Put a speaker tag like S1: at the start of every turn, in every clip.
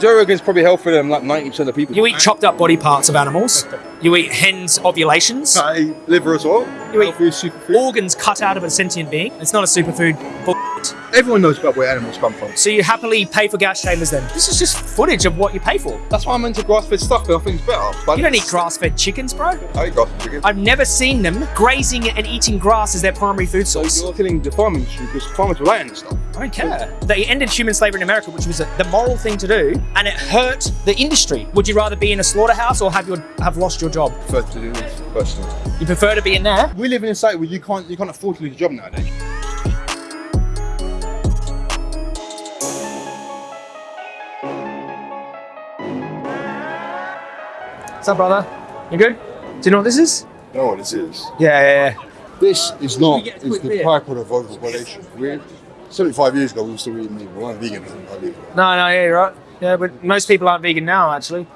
S1: Joe Rogan's probably healthier than like 90% of people.
S2: You eat chopped up body parts of animals. You eat hens' ovulations.
S1: I eat liver as well.
S2: You eat
S1: superfood.
S2: organs cut out of a sentient being. It's not a superfood.
S1: Everyone knows about where animals come from.
S2: So you happily pay for gas chambers then? This is just footage of what you pay for.
S1: That's why I'm into grass-fed stuff, I think it's better. But
S2: You don't eat grass-fed chickens, bro.
S1: I eat grass-fed chicken.
S2: I've never seen them grazing and eating grass as their primary food
S1: So
S2: source.
S1: you're killing the farming industry because farmers rely on this stuff.
S2: I don't care. They ended human slavery in America, which was the moral thing to do, and it hurt the industry. Would you rather be in a slaughterhouse or have your have lost your job?
S1: Prefer to do this personally.
S2: You prefer to be in there?
S1: We live in a society where you can't you can't afford to lose your job nowadays.
S2: What's up, brother? You good? Do you know what this is?
S3: know what this is.
S2: Yeah, yeah, yeah.
S3: This is not is the byproduct of overpopulation. We 75 years ago we were still eating meat. We weren't vegan.
S2: No, no, yeah, you're right. Yeah, but most people aren't vegan now, actually.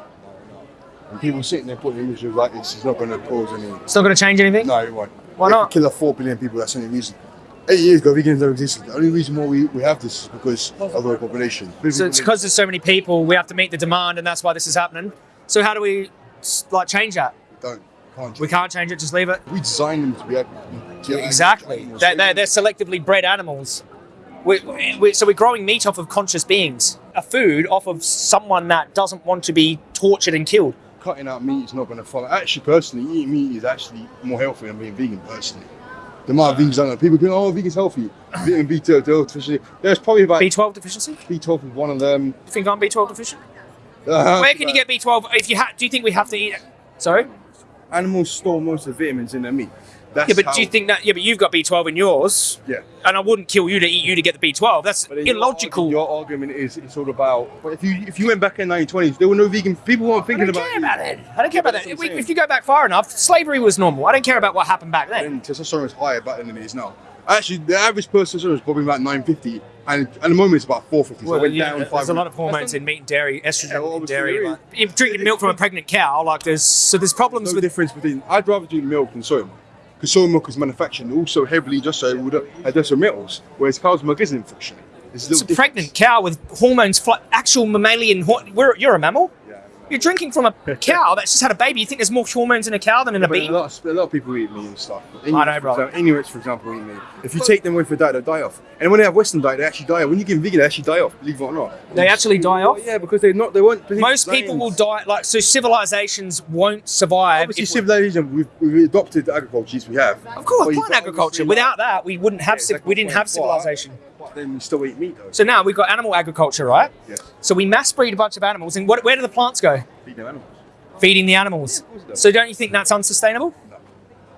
S3: And people sitting there putting images like this is not going to cause any.
S2: It's not going to change anything.
S3: No, it won't.
S2: Why not?
S3: Kill off four billion people. That's the only reason. Eight years ago, vegans never existed. The only reason why we, we have this is because of overpopulation.
S2: So it's because there's so many people, we have to meet the demand, and that's why this is happening. So how do we like change that?
S3: don't can't.
S2: We can't change it. Just leave it.
S3: We design them to be. To
S2: Exactly. They're, they're, they're selectively bred animals. We, we, so we're growing meat off of conscious beings, a food off of someone that doesn't want to be tortured and killed.
S3: Cutting out meat is not going to follow. Actually, personally, eating meat is actually more healthy than being vegan. Personally, the amount of vegans I know, people go, "Oh, vegan's healthy." Vitamin B12 deficiency. There's probably about
S2: B12 deficiency?
S3: B12 is one of them.
S2: You think I'm B12 deficient?
S3: Uh,
S2: Where can you get B12? If you ha- do you think we have to eat it? Sorry.
S1: Animals store most of the vitamins in their meat. That's
S2: Yeah, but
S1: how-
S2: do you think that? Yeah, but you've got B12 in yours,
S1: Yeah.
S2: and I wouldn't kill you to eat you to get the B12. That's
S1: But then your
S2: illogical.
S1: Your argument is it's all about. But if you if you went back in the 1920s, there were no vegan. People weren't thinking about.
S2: I
S1: thinking
S2: don't
S1: about.
S2: care about it. I don't care about
S1: that's
S2: that. If, we,
S1: I'm saying.
S2: if you go back far enough, slavery was normal. I don't care about what happened back then.
S1: And testosterone was higher back then than it is now. Actually, the average person testosterone is probably about 950, and at the moment it's about 450. so it went
S2: yeah,
S1: down
S2: there's
S1: 500.
S2: a lot of hormones in meat and dairy, estrogen
S1: Yeah, well,
S2: in dairy. Like, if drinking milk from a pregnant cow, like there's so there's problems
S1: no
S2: with
S1: difference between. I'd rather drink milk than soy milk. Because soy milk is manufactured also heavily just so with uh, additional metals, whereas cow's milk isn't, unfortunately.
S2: It's a pregnant cow with hormones, actual mammalian. You're a mammal.
S1: Yeah.
S2: You're drinking from a cow that's just had a baby. You think there's more hormones in a cow than in a
S1: But a
S2: bee?
S1: lot, of, a lot of people eat meat and stuff.
S2: I know, bro.
S1: For example, Inuits, for example, eat meat. If you take them away for diet, they'll die off. And when they have Western diet, they actually die off. When you give them vegan, they actually die off, believe it or not.
S2: They actually die off.
S1: Yeah, because they're not, they won't.
S2: Most people will die. Like so, civilizations won't survive.
S1: Obviously, civilization, we've, we've adopted the agriculture, we have.
S2: Of course, plant agriculture. Without that, we wouldn't have
S1: Yeah, exactly
S2: we didn't have civilization.
S1: But then we still eat meat, though.
S2: So now we've got animal agriculture, right?
S1: yes,
S2: So we mass breed a bunch of animals, and what, where do the plants go?
S1: feed them animals.
S2: Feeding the animals.
S1: does.
S2: So don't you think that's unsustainable?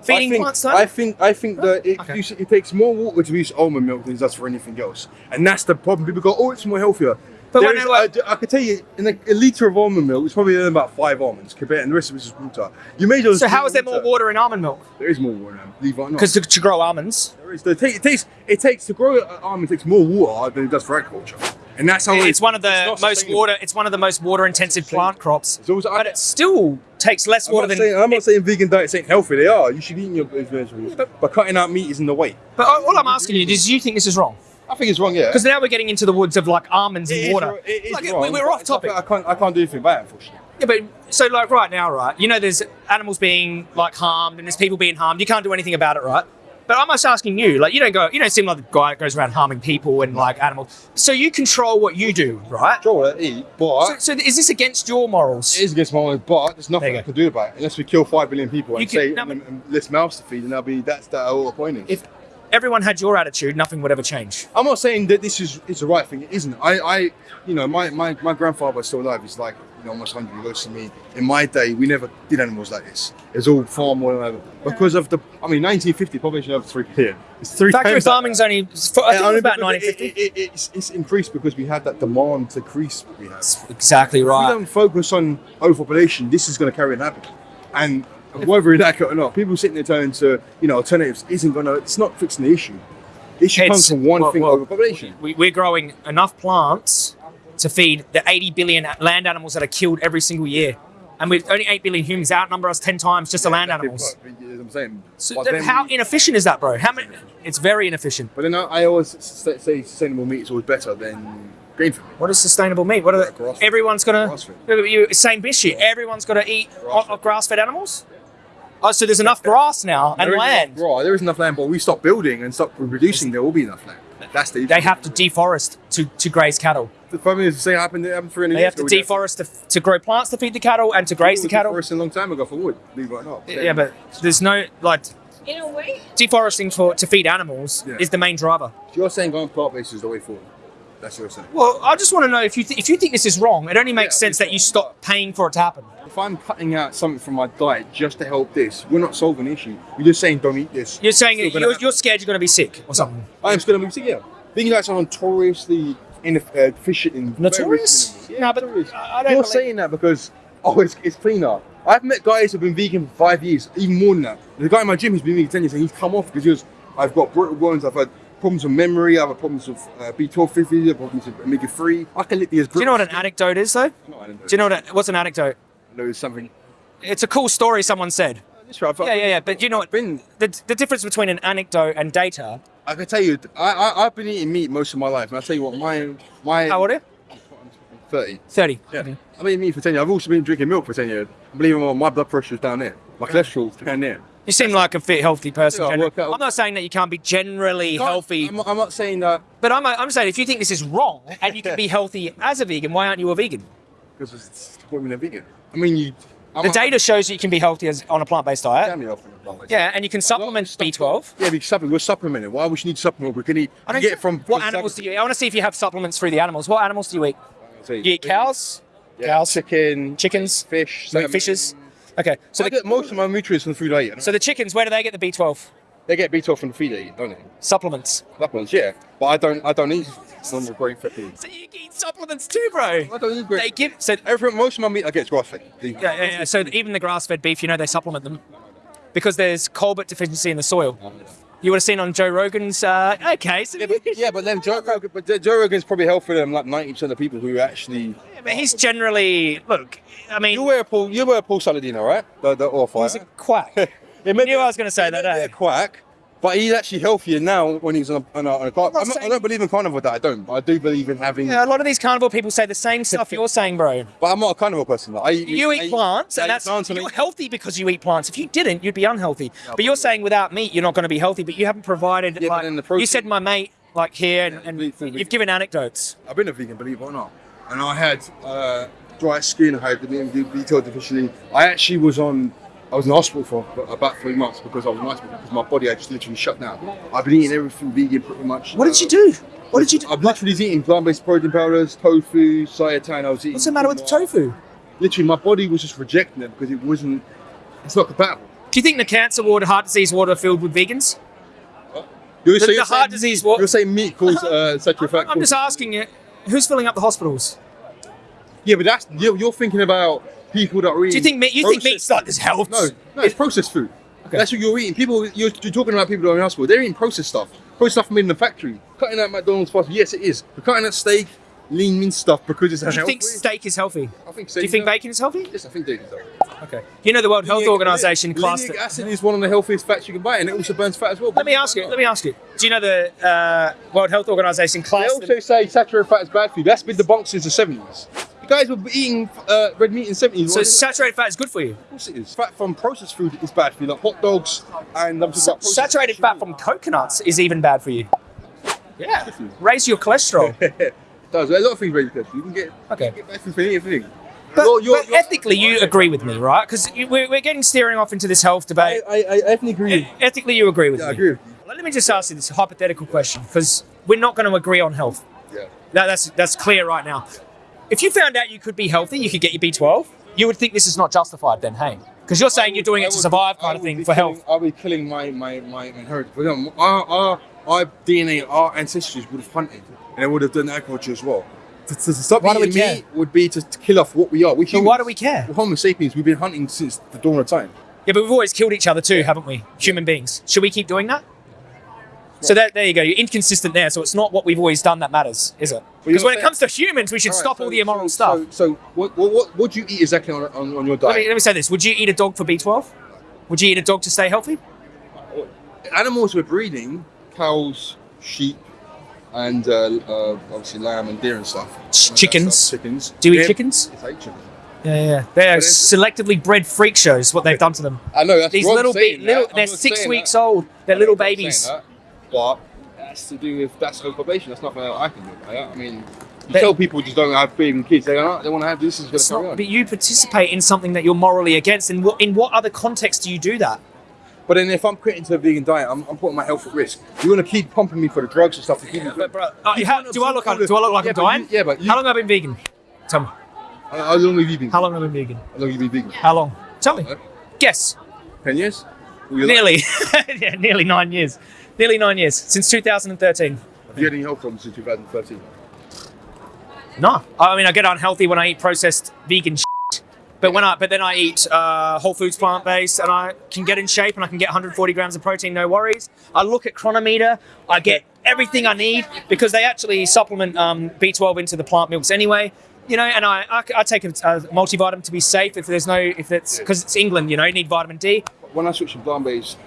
S2: Feeding
S1: I think,
S2: plants, though?
S1: I think I think that it,
S2: Okay.
S1: it takes more water to produce almond milk than it does for anything else, and that's the problem. People go, "Oh, it's more healthier."
S2: But
S1: There
S2: when
S1: is-
S2: they were-
S1: I, I could tell you, in a, a liter of almond milk, it's probably only about five almonds compared, and the rest of it is just water. You may just
S2: so how is there more water in almond milk?
S1: There is more water, believe it or not.
S2: Because to, to grow almonds,
S1: there is. There it takes it takes to grow almond takes more water than it does for agriculture, and that's how
S2: it's one of the most water. It's one of the most water-intensive plant crops,
S1: It's also-
S2: but it still takes less water than.
S1: saying, I'm not saying vegan diets ain't healthy. They are. You should eat your vegetables, but cutting out meat is in the way.
S2: but all I'm asking you is, do you think this is wrong?
S1: I think it's wrong. Yeah.
S2: Because now we're getting into the woods of like almonds
S1: It
S2: and water.
S1: wrong- it is
S2: Like,
S1: wrong,
S2: we're off topic.
S1: I can't. I can't do anything about it, unfortunately.
S2: Yeah, but so like right now, right? You know, there's animals being like harmed, and there's people being harmed. You can't do anything about it, right? But I'm just asking you, like, you don't go, you don't seem like the guy that goes around harming people and like animals. So you control what you do, right?
S1: Control what I eat, but
S2: So, so is this against your morals?
S1: it is against my own. But there's nothing I can do about it unless we kill five billion people
S2: You
S1: and
S2: can-
S1: say
S2: no,
S1: and, and less mouths to feed, and that'll be that's that whole point. Is.
S2: If everyone had your attitude, nothing would ever change.
S1: I'm not saying that this is is the right thing. It isn't. I, I you know, my, my, my grandfather is still alive. He's like, you know, almost 100. years to me, in my day, we never did animals like this. It's all farm or whatever. Because of the, I mean, 1950, population over 3 billion. It's three
S2: Factory
S1: times
S2: farming's only, I think it
S1: Yeah,
S2: was about
S1: but it-
S2: 1950.
S1: it- it- it's, it's increased because we had that demand to increase we have.
S2: Exactly
S1: If we don't focus on overpopulation, this is going to carry on happening. And whether it's accurate or not, people sitting there turning to you know alternatives isn't going to. It's not fixing the issue. The issue comes
S2: It's-
S1: from one
S2: well-
S1: thing:
S2: well,
S1: overpopulation.
S2: We, we're growing enough plants to feed the 80 billion land animals that are killed every single year. And with only 8 billion humans outnumber us 10 times just the land animals.
S1: But, you know what I'm saying.
S2: So then how inefficient is that, bro? How many? It's very inefficient.
S1: But then I, I always say, say sustainable meat is always better than grain fed.
S2: What is sustainable meat? What are the,
S1: Grass-
S2: everyone's gonna
S1: grass-fed.
S2: you, same issue. Everyone's got to eat
S1: Grass-fed.
S2: grass animals. Oh, so there's enough grass now and
S1: There is
S2: land.
S1: Right, there is enough land, but we stop building and stop reducing. There will be enough land. That's the. Issue.
S2: They have to deforest to, to graze cattle.
S1: The problem is the same happened. It happened 300
S2: They have to
S1: ago. We
S2: deforest to, to grow plants to feed the cattle and to graze the
S1: we
S2: cattle.
S1: deforested a long time ago for wood. Believe it or not.
S2: Yeah, but there's no like
S4: In a way.
S2: deforesting for to feed animals
S1: Yeah.
S2: is the main driver.
S1: you're saying going plant based is the way forward. That's what you're saying.
S2: Well, I just want to know if you th- if you think this is wrong, it only makes
S1: Yeah,
S2: sense that you stop paying for it to happen.
S1: If I'm cutting out something from my diet just to help this, we're not solving the issue. We're just saying don't eat this.
S2: You're saying you're,
S1: gonna
S2: you're scared you're going to be sick or something.
S1: I am still going to be sick. Yeah, diets are notoriously inefficient uh, in
S2: Notorious?
S1: Yeah,
S2: No, but
S1: notorious.
S2: I- I don't
S1: You're
S2: believe-
S1: saying that because oh, it's, it's cleaner. I've met guys who've been vegan for five years, even more than that. The guy in my gym who's been vegan ten years, and he's come off because he was, I've got brittle bones, I've had problems with memory, I've problems with uh, B12 50, I've problems with omega three. I can literally. these.
S2: Do you know what an anecdote is though?
S1: No, I.
S2: Do you know what a, what's an anecdote?
S1: know something?
S2: It's a cool story someone said.
S1: That's right.
S2: Yeah, yeah, yeah. But you know what?
S1: Been,
S2: The, the difference between an anecdote and data.
S1: I can tell you, I, I I've been eating meat most of my life, and I tell you what, my my
S2: How old are you?
S1: thirty.
S2: 30.
S1: Yeah.
S2: Okay.
S1: I've been eating meat for 10 years. I've also been drinking milk for 10 years. Believe it or not, my blood pressure's down there. My cholesterol's down there.
S2: You seem like a fit, healthy person.
S1: I work out.
S2: I'm not saying that you can't be generally healthy,
S1: I'm, I'm not saying that
S2: but I'm, I'm saying if you think this is wrong and you can be healthy as a vegan, why aren't you a vegan?
S1: because it's women are vegan. I mean, you. I'm
S2: The
S1: a-
S2: data shows that you can be healthy as, on a plant-based diet.
S1: Damn it, off in the blood.
S2: Yeah, and you can supplement B12.
S1: Yeah, we supplement. We're supplementing. Why would you need supplement? We can eat.
S2: I don't
S1: get it from.
S2: what animals do you eat? I want to see if you have supplements through the animals. What animals do you eat?
S1: you?
S2: You eat cows,
S1: Yeah,
S2: cows,
S1: chicken,
S2: chickens,
S1: fish, salmon.
S2: fishes. Okay,
S1: So I
S2: the,
S1: get most of my nutrients from the food I eat.
S2: so the chickens, where do they get the B12
S1: they get B12 from the feed I eat, don't they?
S2: supplements?
S1: Supplements, yeah. But I don't. I don't eat normal grain fed food.
S2: So you eat supplements too, bro.
S1: I don't eat grain.
S2: They give so
S1: Everything. Most of my meat I get is grass fed.
S2: yeah, yeah, yeah, so even the grass-fed beef, you know, they supplement them because there's cobalt deficiency in the soil. Oh, You would have seen on Joe Rogan's. Uh, okay, so
S1: Yeah, but, yeah, but then Joe Rogan, but Joe Rogan's probably healthier than like ninety percent of people who actually.
S2: but he's generally look. I mean,
S1: You were a Paul, you were a Paul Saladino, right? The the oil
S2: he's a quack.
S1: He may
S2: knew I was gonna say
S1: he
S2: that,
S1: may
S2: eh?
S1: A quack, but he's actually healthier now when he's on a, on a, on a car.
S2: not
S1: I'm I don't believe in carnivore diet. I don't. But I do believe in having.
S2: Yeah, a lot of these carnivore people say the same stuff you're saying, bro.
S1: But I'm not a carnivore person. Like, I eat,
S2: You
S1: I
S2: eat plants,
S1: I
S2: and
S1: eat
S2: that's
S1: plants
S2: you're
S1: eat-
S2: healthy because you eat plants. If you didn't, you'd be unhealthy. But you're saying without meat, you're not going to be healthy. But you haven't provided.
S1: Yeah,
S2: like,
S1: then the
S2: you said my mate, like here, and, and you've given anecdotes.
S1: I've been a vegan, believe it or not, and I had uh, dry skin. I had the B12 deficiency. I actually was on. I was in hospital for about three months because I was in hospital because my body had just literally shut down. I've been eating everything vegan pretty much.
S2: What did you do? What did you do?
S1: I've literally eating plant-based protein powders, tofu, seitan. I was eating.
S2: What's the matter with the tofu?
S1: Literally, my body was just rejecting it because it wasn't. It's not compatible.
S2: Do you think the cancer ward, heart disease ward are filled with vegans?
S1: You're,
S2: The-
S1: you're
S2: the heart
S1: saying-
S2: disease what-
S1: You're saying meat causes uh, a fat.
S2: I'm just asking you, who's filling up the hospitals?
S1: Yeah, but that's you're, you're thinking about people that are eating.
S2: Do you think meat? You think meat's like this health?
S1: No, no, it's processed food.
S2: Okay.
S1: That's what you're eating. People, you're, you're talking about people that are in hospital. They're eating processed stuff. Processed stuff made in the factory. Cutting out McDonald's fast. Yes, it is. We're cutting out steak, lean meat stuff because it's healthy.
S2: Do you think steak is healthy?
S1: I think so.
S2: Do you think bacon is healthy?
S1: Yes, I think steak is healthy.
S2: Okay. You know the World Health Organization classed it.
S1: acid is one of the healthiest fats you can buy, and it also burns fat as well.
S2: Let me ask you. Let me ask you. Do you know the uh, World Health Organization
S1: They also say saturated fat is bad for you. That's been debunked since the 70s. You guys were eating uh, red meat in the 70s.
S2: So saturated fat is good for you.
S1: Of course it is. Fat from processed food is bad for you, like hot dogs and I'm
S2: Sa- saturated fat from coconuts is even bad for you. Yeah. Raise your cholesterol.
S1: it does. A lot of things raise your cholesterol. You can get
S2: Okay.
S1: you can get better for anything.
S2: But,
S1: You're- you're-
S2: but
S1: you're-
S2: ethically, you agree with me, right? Because we're, we're getting steering off into this health debate.
S1: I, I ethnically agree.
S2: Ethically, you agree with
S1: Yeah, I agree with you.
S2: Let me just ask you this hypothetical question, because we're not going to agree on health.
S1: Yeah.
S2: That, that's that's clear right now. If you found out you could be healthy, you could get your B12. You would think this is not justified, then, hey? Because you're saying you're doing
S1: I
S2: it to survive, kind of thing, for
S1: killing-
S2: health.
S1: I'll be killing my my my inheritance. Our, our our DNA, our ancestors would have hunted, and they would have done agriculture as well. To, to, to stop
S2: Why
S1: eating meat would be to, to kill off what we are. We
S2: So why do we care?
S1: We're Homo sapiens. We've been hunting since the dawn of time.
S2: Yeah, but we've always killed each other too, haven't we? Human beings. Should we keep doing that? So that there you go. You're inconsistent there. So it's not what we've always done that matters, is it? Because when it comes to humans, we should
S1: All right,
S2: stop
S1: so-
S2: all the immoral
S1: so,
S2: stuff.
S1: So, so what, what what do you eat exactly on, on, on your
S2: let, me, let me say this: Would you eat a dog for B12? Would you eat a dog to stay healthy?
S1: animals we're breeding, cows, sheep, and uh, uh, obviously lamb and deer and stuff.
S2: Ch-
S1: And that
S2: chickens.
S1: stuff, Chickens.
S2: Do you eat
S1: Yeah,
S2: chickens?
S1: Yes, I eat chickens.
S2: Yeah, yeah. They're
S1: it's-
S2: selectively bred freak shows. What they've done to them.
S1: I know that's
S2: These little, bit, little. They're six weeks old. They're little babies.
S1: That, but that's to do with that's overpopulation. That's nothing that I can do. About. I mean, you
S2: But-
S1: tell people just don't have baby kids. They don't. They want to have this. Is going to carry
S2: not,
S1: on.
S2: but you participate in something that you're morally against. And what in what other context do you do that?
S1: But then if I'm quitting to a vegan diet, I'm, I'm putting my health at risk. You want to keep pumping me for the drugs and stuff to keep me.
S2: But bro, uh,
S1: You
S2: how- do I look
S1: absorb all
S2: do I look like
S1: yeah,
S2: I'm dying?
S1: you- yeah, but you,
S2: How long have I been vegan? Tell me.
S1: How how long have you been?
S2: How long have I been vegan?
S1: How long have you been vegan?
S2: How long? Tell me.
S1: Huh?
S2: Guess.
S1: Ten years. Were like-
S2: Nearly. yeah, nearly nine years. Nearly nine years since 2013.
S1: Have you had any health problems since 2013?
S2: No, I mean I get unhealthy when I eat processed vegan shit. But when I but then I eat uh, whole foods plant based and I can get in shape and I can get 140 grams of protein, no worries. I look at Cronometer, I get everything I need because they actually supplement um, B12 into the plant milks anyway. You know, and I, I, I take a, a multivitamin to be safe if there's no if it's because it's England. You know, you need vitamin D.
S1: When I switched to plant-based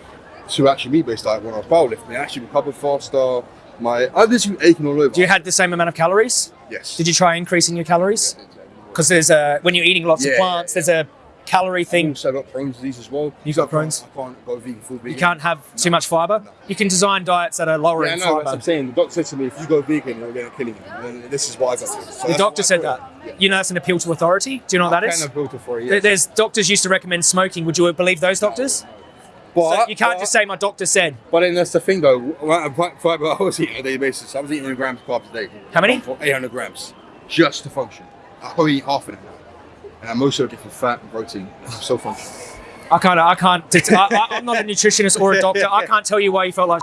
S1: to actually me based diet when I was powerlifting, I actually recovered faster. My I was aching all over.
S2: Do you had the same amount of calories?
S1: Yes.
S2: Did you try increasing your calories? Because there's a when you're eating lots
S1: Yeah,
S2: of
S1: yeah,
S2: plants, there's a calorie
S1: I've
S2: thing.
S1: also got Crohn's disease as well.
S2: You've
S1: So
S2: got Crohn's?
S1: I can't go vegan food.
S2: You can't have too much fiber. You can design diets that are lower
S1: Yeah, I
S2: in
S1: know. That's what. I'm saying. The doctor said to me, if you go vegan, you're going to kill you. And this is why I got it. So
S2: The doctor said that.
S1: Yeah.
S2: You know that's an appeal to authority. Do you know what that is?
S1: kind of for you.
S2: There-
S1: yes.
S2: There's doctors used to recommend smoking. Would you believe those doctors?
S1: But,
S2: So you can't
S1: but-
S2: just say my doctor said.
S1: But then that's the thing though. I- Fiber I was eating on a daily basis. I was eating 100 grams of carbs a day.
S2: How many?
S1: 800 grams, just to function. I probably eat half of it now, and I'm it get from fat and protein. I'm so functional.
S2: I can't. I can't. I, I, I'm not a nutritionist or a doctor. I can't tell you why you felt like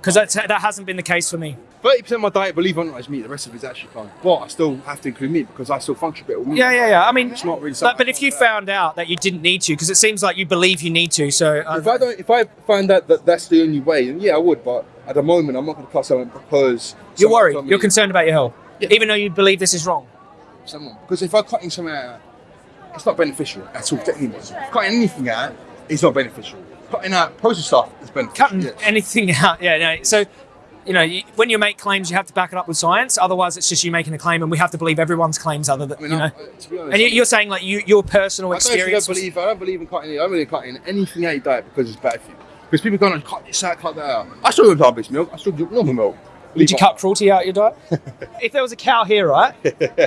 S2: because that that hasn't been the case for me.
S1: 30% of my diet, believe it or not, is meat. The rest of it is actually fine. But I still have to include meat because I still function a bit with meat.
S2: Yeah, yeah, yeah. I mean,
S1: It's not really
S2: but,
S1: something
S2: but if you found out that you didn't need to, because it seems like you believe you need to, so uh,
S1: If I don't, if I find out that that's the only way, then yeah, I would. But at the moment, I'm not going to cut someone because
S2: you're worried. You're concerned about your health,
S1: Yeah.
S2: even though you believe this is wrong.
S1: someone because if I'm cutting something out, it's not beneficial at all. Cutting anything out is not beneficial. Cutting out processed stuff has been
S2: Cutting anything out, yeah. No. So, you know, you, when you make claims, you have to back it up with science. Otherwise, it's just you making a claim, and we have to believe everyone's claims, other than
S1: I mean,
S2: you know.
S1: I, to honest,
S2: And you, you're saying like you, your personal
S1: I
S2: experience.
S1: don't believe. I don't believe in cutting. I don't believe in cutting anything out of your diet because it's bad for you. Because people go, cut this out, cut that out. I still drink plant-based milk. I still drink normal milk.
S2: Would you cut cruelty out your diet? if there was a cow here, right?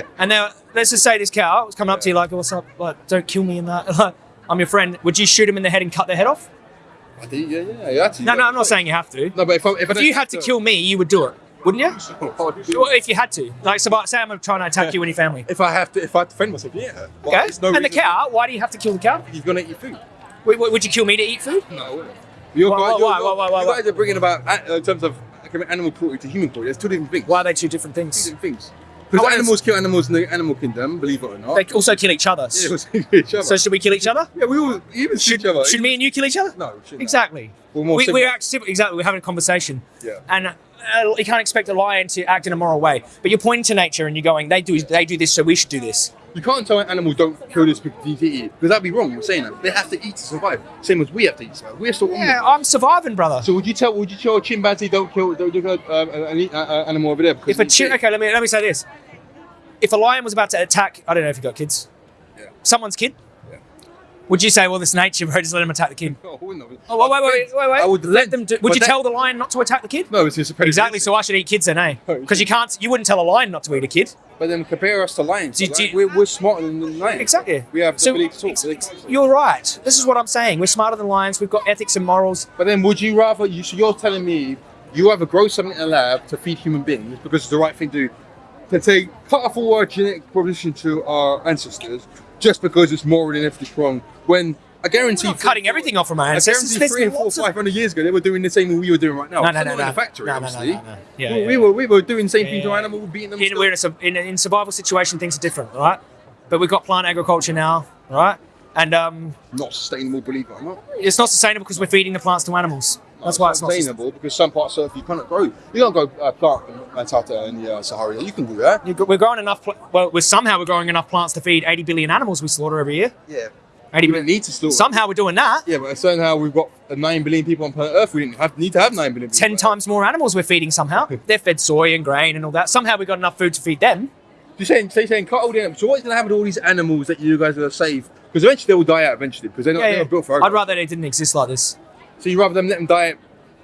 S2: and now let's just say this cow was coming up to you like, "What's up? Like, don't kill me in that." I'm your friend. Would you shoot him in the head and cut their head off?
S1: I yeah, yeah, yeah. Actually,
S2: No, no, I'm not saying you have to.
S1: No, but if, I, if,
S2: you had to kill me, you would do it, wouldn't you? Well, if you had to, like, so say I'm trying to attack you and your family.
S1: if I have to, if I defend myself, yeah.
S2: Okay.
S1: no
S2: and the cow, why do you have to kill the cow?
S1: He's gonna eat your food.
S2: Would, would you kill me to eat food?
S1: No, You're,
S2: Why-
S1: guys,
S2: why-
S1: you're,
S2: why- why-
S1: you guys are bringing about uh, in terms of animal cruelty to human cruelty. There's two different things.
S2: Why are they two different
S1: Two different things. Because animals kill animals in the animal kingdom, believe it or not.
S2: They also kill each other.
S1: yeah, we kill each other.
S2: So should we kill each other?
S1: yeah, we all even shoot each other.
S2: Should me and you kill each other?
S1: No, we shouldn't.
S2: Exactly.
S1: We're more
S2: we, we're actually, exactly. We're having a conversation.
S1: Yeah.
S2: And uh, you can't expect a lion to act in a moral way. But you're pointing to nature and you're going, they do, they do this, so we should do this.
S1: You can't tell an animal don't kill this because you need eat because that'd be wrong. You're saying that they have to eat to survive. Same as we have to eat to survive. We're still
S2: Yeah. I'm surviving, brother.
S1: So would you tell would you tell a chimpanzee don't kill don't kill um, an uh, uh, animal over there? Because
S2: If a
S1: it's
S2: chi- okay, let me let me say this: if a lion was about to attack, I don't know if you got kids,
S1: Yeah.
S2: someone's kid,
S1: Yeah.
S2: would you say, well, this nature, bro, just let him attack the kid?
S1: No, I wouldn't have.
S2: Oh, wait, wait, wait, wait, wait.
S1: I would
S2: let them do. Would you
S1: that-
S2: tell the lion not to attack the kid?
S1: No, it's just a
S2: Exactly. So I should eat kids then, eh?
S1: Oh,
S2: Because you can't. You wouldn't tell a lion not to eat a kid.
S1: But then compare us to lions.
S2: Do- do
S1: we're, we're smarter than the lions.
S2: Exactly.
S1: We have the
S2: So
S1: ability to talk. so they
S2: ex-
S1: can't.
S2: you're right. This is what I'm saying. We're smarter than lions. We've got ethics and morals.
S1: But then would you rather you so you're telling me you either grow something in a lab to feed human beings because it's the right thing to do to take cut off our genetic position to our ancestors just because it's morally and ethically wrong when I guarantee
S2: Not cutting everything off from our
S1: I
S2: ancestors.
S1: guarantee
S2: There's
S1: three and four, five hundred years ago they were doing the same thing we were doing right now.
S2: No, no,
S1: not
S2: no,
S1: in
S2: no.
S1: the factory,
S2: No, no, no,
S1: obviously.
S2: no, no. Yeah,
S1: we,
S2: yeah,
S1: we were we were doing the same
S2: Yeah,
S1: thing to
S2: yeah.
S1: animals, beating them.
S2: in, we're in a, in, a- in survival situation, things are different, right? But we've got plant agriculture now, right? And um,
S1: not sustainable, believe it or not.
S2: it's not sustainable because we're feeding the plants to animals. That's why it's not
S1: sustainable because some parts of Earth you cannot grow. You can't grow uh, plant in Antarctica and the uh, Sahara. You can do that.
S2: We're growing enough. Pl- well, we're somehow we're growing enough plants to feed 80 billion animals we slaughter every year.
S1: Yeah.
S2: 80
S1: we need to slaughter.
S2: Somehow we're doing that.
S1: Yeah, but somehow we've got uh, nine billion people on planet Earth. We didn't have need to have nine billion. people
S2: 10
S1: on Earth.
S2: times more animals we're feeding somehow. They're fed soy and grain and all that. Somehow we've got enough food to feed them.
S1: You're saying, so you're saying cut all the animals. So what's going to happen to all these animals that you guys are going to save? Because eventually they will die out eventually because they're not,
S2: Yeah,
S1: they're
S2: yeah.
S1: not built for.
S2: I'd rather they didn't exist like this.
S1: So you rather them let them die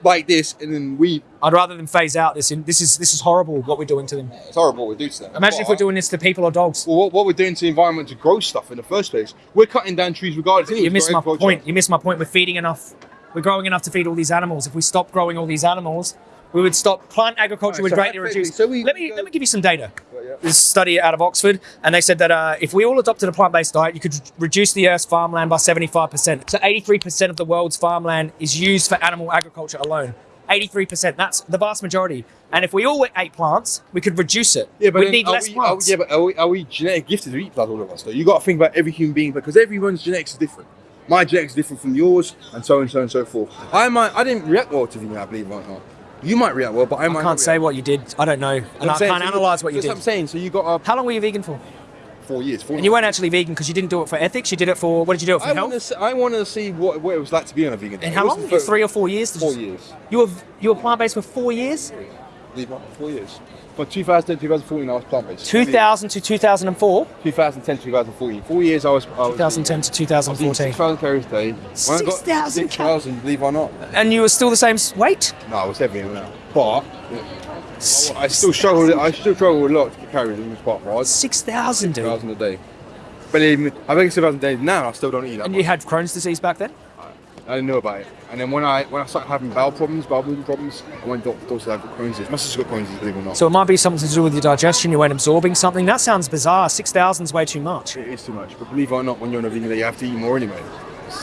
S1: like this, and then we.
S2: I'd rather them phase out this. In, this is this is horrible what we're doing to them.
S1: It's horrible what we do to them.
S2: Imagine if we're doing this to people or dogs.
S1: Well, what, what we're doing to the environment to grow stuff in the first place. We're cutting down trees regardless.
S2: You missed my point. You missed my point. We're feeding enough. We're growing enough to feed all these animals. If we stop growing all these animals, we would stop plant agriculture.
S1: Alright,
S2: would
S1: so
S2: greatly reduce.
S1: so we-
S2: let me
S1: go-
S2: let me give you some data.
S1: Right, yeah.
S2: This study out of Oxford, and they said that uh, if we all adopted a plant-based diet, you could reduce the Earth's farmland by 75%. So 83% of the world's farmland is used for animal agriculture alone. 83%. That's the vast majority. And if we all ate plants, we could reduce it.
S1: Yeah, but
S2: we need less
S1: we, are we,
S2: plants.
S1: yeah, but are we, are we genetic gifted to eat blood, all of us? Though you got to think about every human being because everyone's genetics is different. My genetics is different from yours, and so and so and so forth. I might, I didn't react well to vegan, I believe it or not. You might react well, but I might.
S2: I can't say what you did. I don't know. And
S1: I'm
S2: I
S1: saying,
S2: can't
S1: so
S2: analyze what you
S1: that's
S2: did.
S1: What I'm saying. So you got uh,
S2: How long were you vegan for?
S1: four years. Four
S2: And you weren't actually vegan because you didn't do it for ethics. You did it for what did you do it for
S1: I
S2: health?
S1: wanted, to see, I wanted to see what, what it was like to be on a vegan. Diet.
S2: And
S1: how
S2: long?
S1: for-
S2: Three or four years.
S1: Four years.
S2: You were you were plant based for four years.
S1: Believe it Four years. From 2010 to 2014, I was plant based.
S2: 2000 to 2004.
S1: 2010 to 2014. Four years I was. I was
S2: 2010 to 2014.
S1: 6,000 calories a day. When I got
S2: 6,000
S1: 6,000, believe it or not.
S2: And you were still the same weight.
S1: No, I was heavier now. But I still struggled. I still struggle a lot to get calories in this part. Right,
S2: Six thousand, dude.
S1: 6,000 a day. But me, I think 6,000 a day now. I still don't eat that.
S2: And
S1: much.
S2: you had Crohn's disease back then.
S1: I didn't know about it. And then when I when I started having bowel problems, bowel movement problems, I went to the doctor said I've got Crohn's disease. My sister's got Crohn's disease, believe it or not.
S2: So it might be something to do with your digestion. You weren't absorbing something. That sounds bizarre. Six thousand is way too much.
S1: it is too much. But believe it or not, when you're on a vegan, diet, you have to eat more anyway.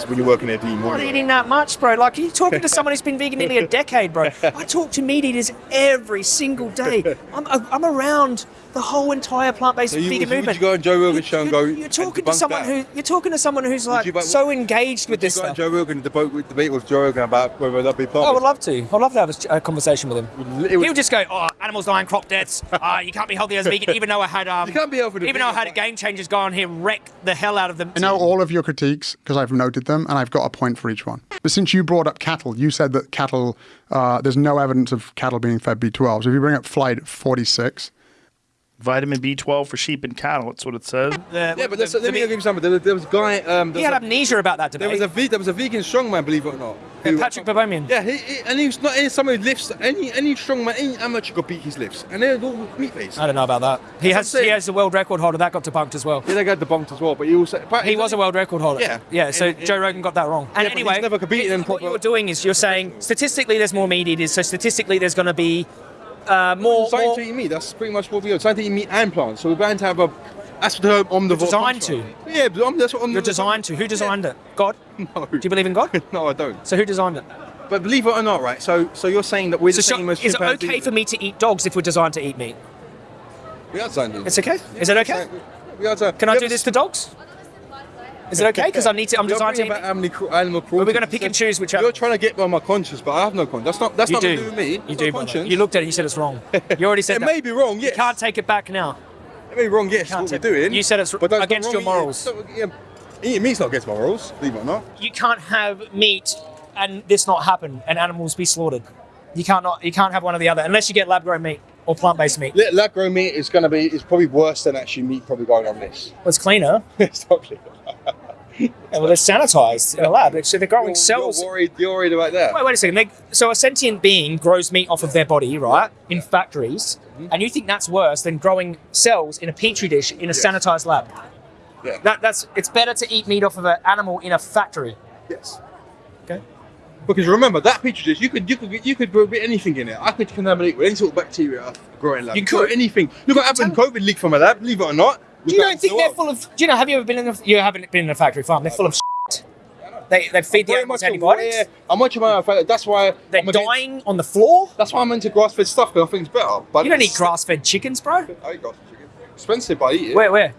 S1: When you're working eat more.
S2: Not eating that much, bro. Like you're talking to someone who's been vegan nearly a decade, bro. I talk to meat eaters every single day. I'm, uh, I'm around the whole entire plant-based
S1: So you,
S2: vegan
S1: would, you, would
S2: movement.
S1: you go on Joe Rogan's show and go?
S2: You're, talking to someone
S1: that?
S2: who you're talking to someone who's like
S1: you
S2: so engaged with this
S1: go
S2: stuff.
S1: Joe Rogan debate with, debate with Joe Rogan about whether that be oh,
S2: I would love to. I'd love to have a, a conversation with him.
S1: Would-
S2: He would just go, "Oh, animals dying, crop deaths. Uh, you can't be healthy as a vegan." Even though I had, um,
S1: You can't be healthy
S2: even though I had a game changers go on here, wreck the hell out of them.
S5: I know all of your critiques because I've noted them and I've got a point for each one. But since you brought up cattle, you said that cattle, uh, there's no evidence of cattle being fed B12. So if you bring up flight 46,
S6: Vitamin B12 for sheep and cattle. That's what it says.
S2: The-
S1: Yeah, but
S2: the-
S1: let's,
S2: the
S1: let me give you something. There, was- there was a guy. Um,
S2: He
S1: there
S2: had
S1: a,
S2: amnesia about that
S1: there was a ve- there was a vegan strongman, believe it or not.
S2: Yeah, Patrik Baboumian.
S1: Yeah, he, he, and he was not any someone who lifts any any strongman, any amateur could beat his lifts, and they're all meat based.
S2: I don't know about that. He
S1: That's
S2: has
S1: what
S2: he has the world record holder. That got debunked as well.
S1: Yeah, they got debunked as well, but he also but
S2: He was a world record holder.
S1: Yeah.
S2: Yeah. So
S1: And-
S2: Joe Rogan got that wrong. And
S1: but he's
S2: anyway,
S1: never competed in
S2: what you're doing is you're saying statistically there's more meat eaters. So statistically there's going to be uh, more. More
S1: to eat meat. That's pretty much what we are. Starting to eat meat and plants. So we're bound to have a. That's the omnivore.
S2: designed
S1: from. Yeah, but om- that's what omnivore.
S2: you're designed to. Who designed it? God.
S1: No.
S2: Do you believe in God?
S1: no, I don't.
S2: So who designed it?
S1: But believe it or not, right? So, so you're saying that we're
S2: So
S1: the same as
S2: is it okay for me to eat dogs if we're designed to eat meat?
S1: We are designed to.
S2: It's okay. Is it okay?
S1: We are designed.
S2: Can I do this to dogs? Is it okay? Because I need to. I'm to.
S1: bringing about animal, cru- animal cruelty.
S2: we're gonna pick and choose which
S1: You're trying to get on my conscience, but I have no conscience. That's not. That's
S2: You
S1: not
S2: do.
S1: to do with me.
S2: You
S1: It's
S2: do.
S1: conscience.
S2: You looked at it. You said it's wrong. You already said
S1: It
S2: that.
S1: may be wrong.
S2: You can't take it back now.
S1: It may be wrong. Yes. What we're doing.
S2: you said it's
S1: but
S2: against your morals.
S1: Yeah, Eating meat's not against my morals. Believe it or not.
S2: You can't have meat and this not happen and animals be slaughtered. You can't not. You can't have one or the other unless you get lab grown meat or plant based meat.
S1: Lab lab grown meat is going to be. Is probably worse than actually meat probably going on this.
S2: Well, it's cleaner.
S1: it's not clear.
S2: Yeah, well, they're sanitized in a lab. So they're growing
S1: You're,
S2: cells.
S1: you're worried. You're worried about that.
S2: Wait, wait a second. They, so a sentient being grows meat off of their body, right, in factories,
S1: Mm-hmm.
S2: and you think that's worse than growing cells in a petri dish in a sanitized lab?
S1: Yeah.
S2: That, that's it's better to eat meat off of an animal in a factory.
S1: Yes.
S2: Okay.
S1: Because remember that petri dish, you could you could you could grow anything in it. I could contaminate with any sort of bacteria growing lab.
S2: You
S1: grow
S2: could.
S1: anything. Look what happened. COVID leaked from a lab. Believe it or not.
S2: Do you don't think they're full of? Do you know? Have you ever been in? A, you haven't been in a factory farm. They're full of. Shit. They they feed the
S1: Very
S2: animals
S1: much
S2: antibiotics.
S1: aware. I'm much aware of the that's why
S2: They're
S1: I'm against-
S2: dying on the floor.
S1: That's why I'm into grass-fed stuff because I think it's better. But
S2: You don't eat grass-fed chickens, bro.
S1: I eat grass-fed chicken. Expensive, but I eat it.
S2: Where where?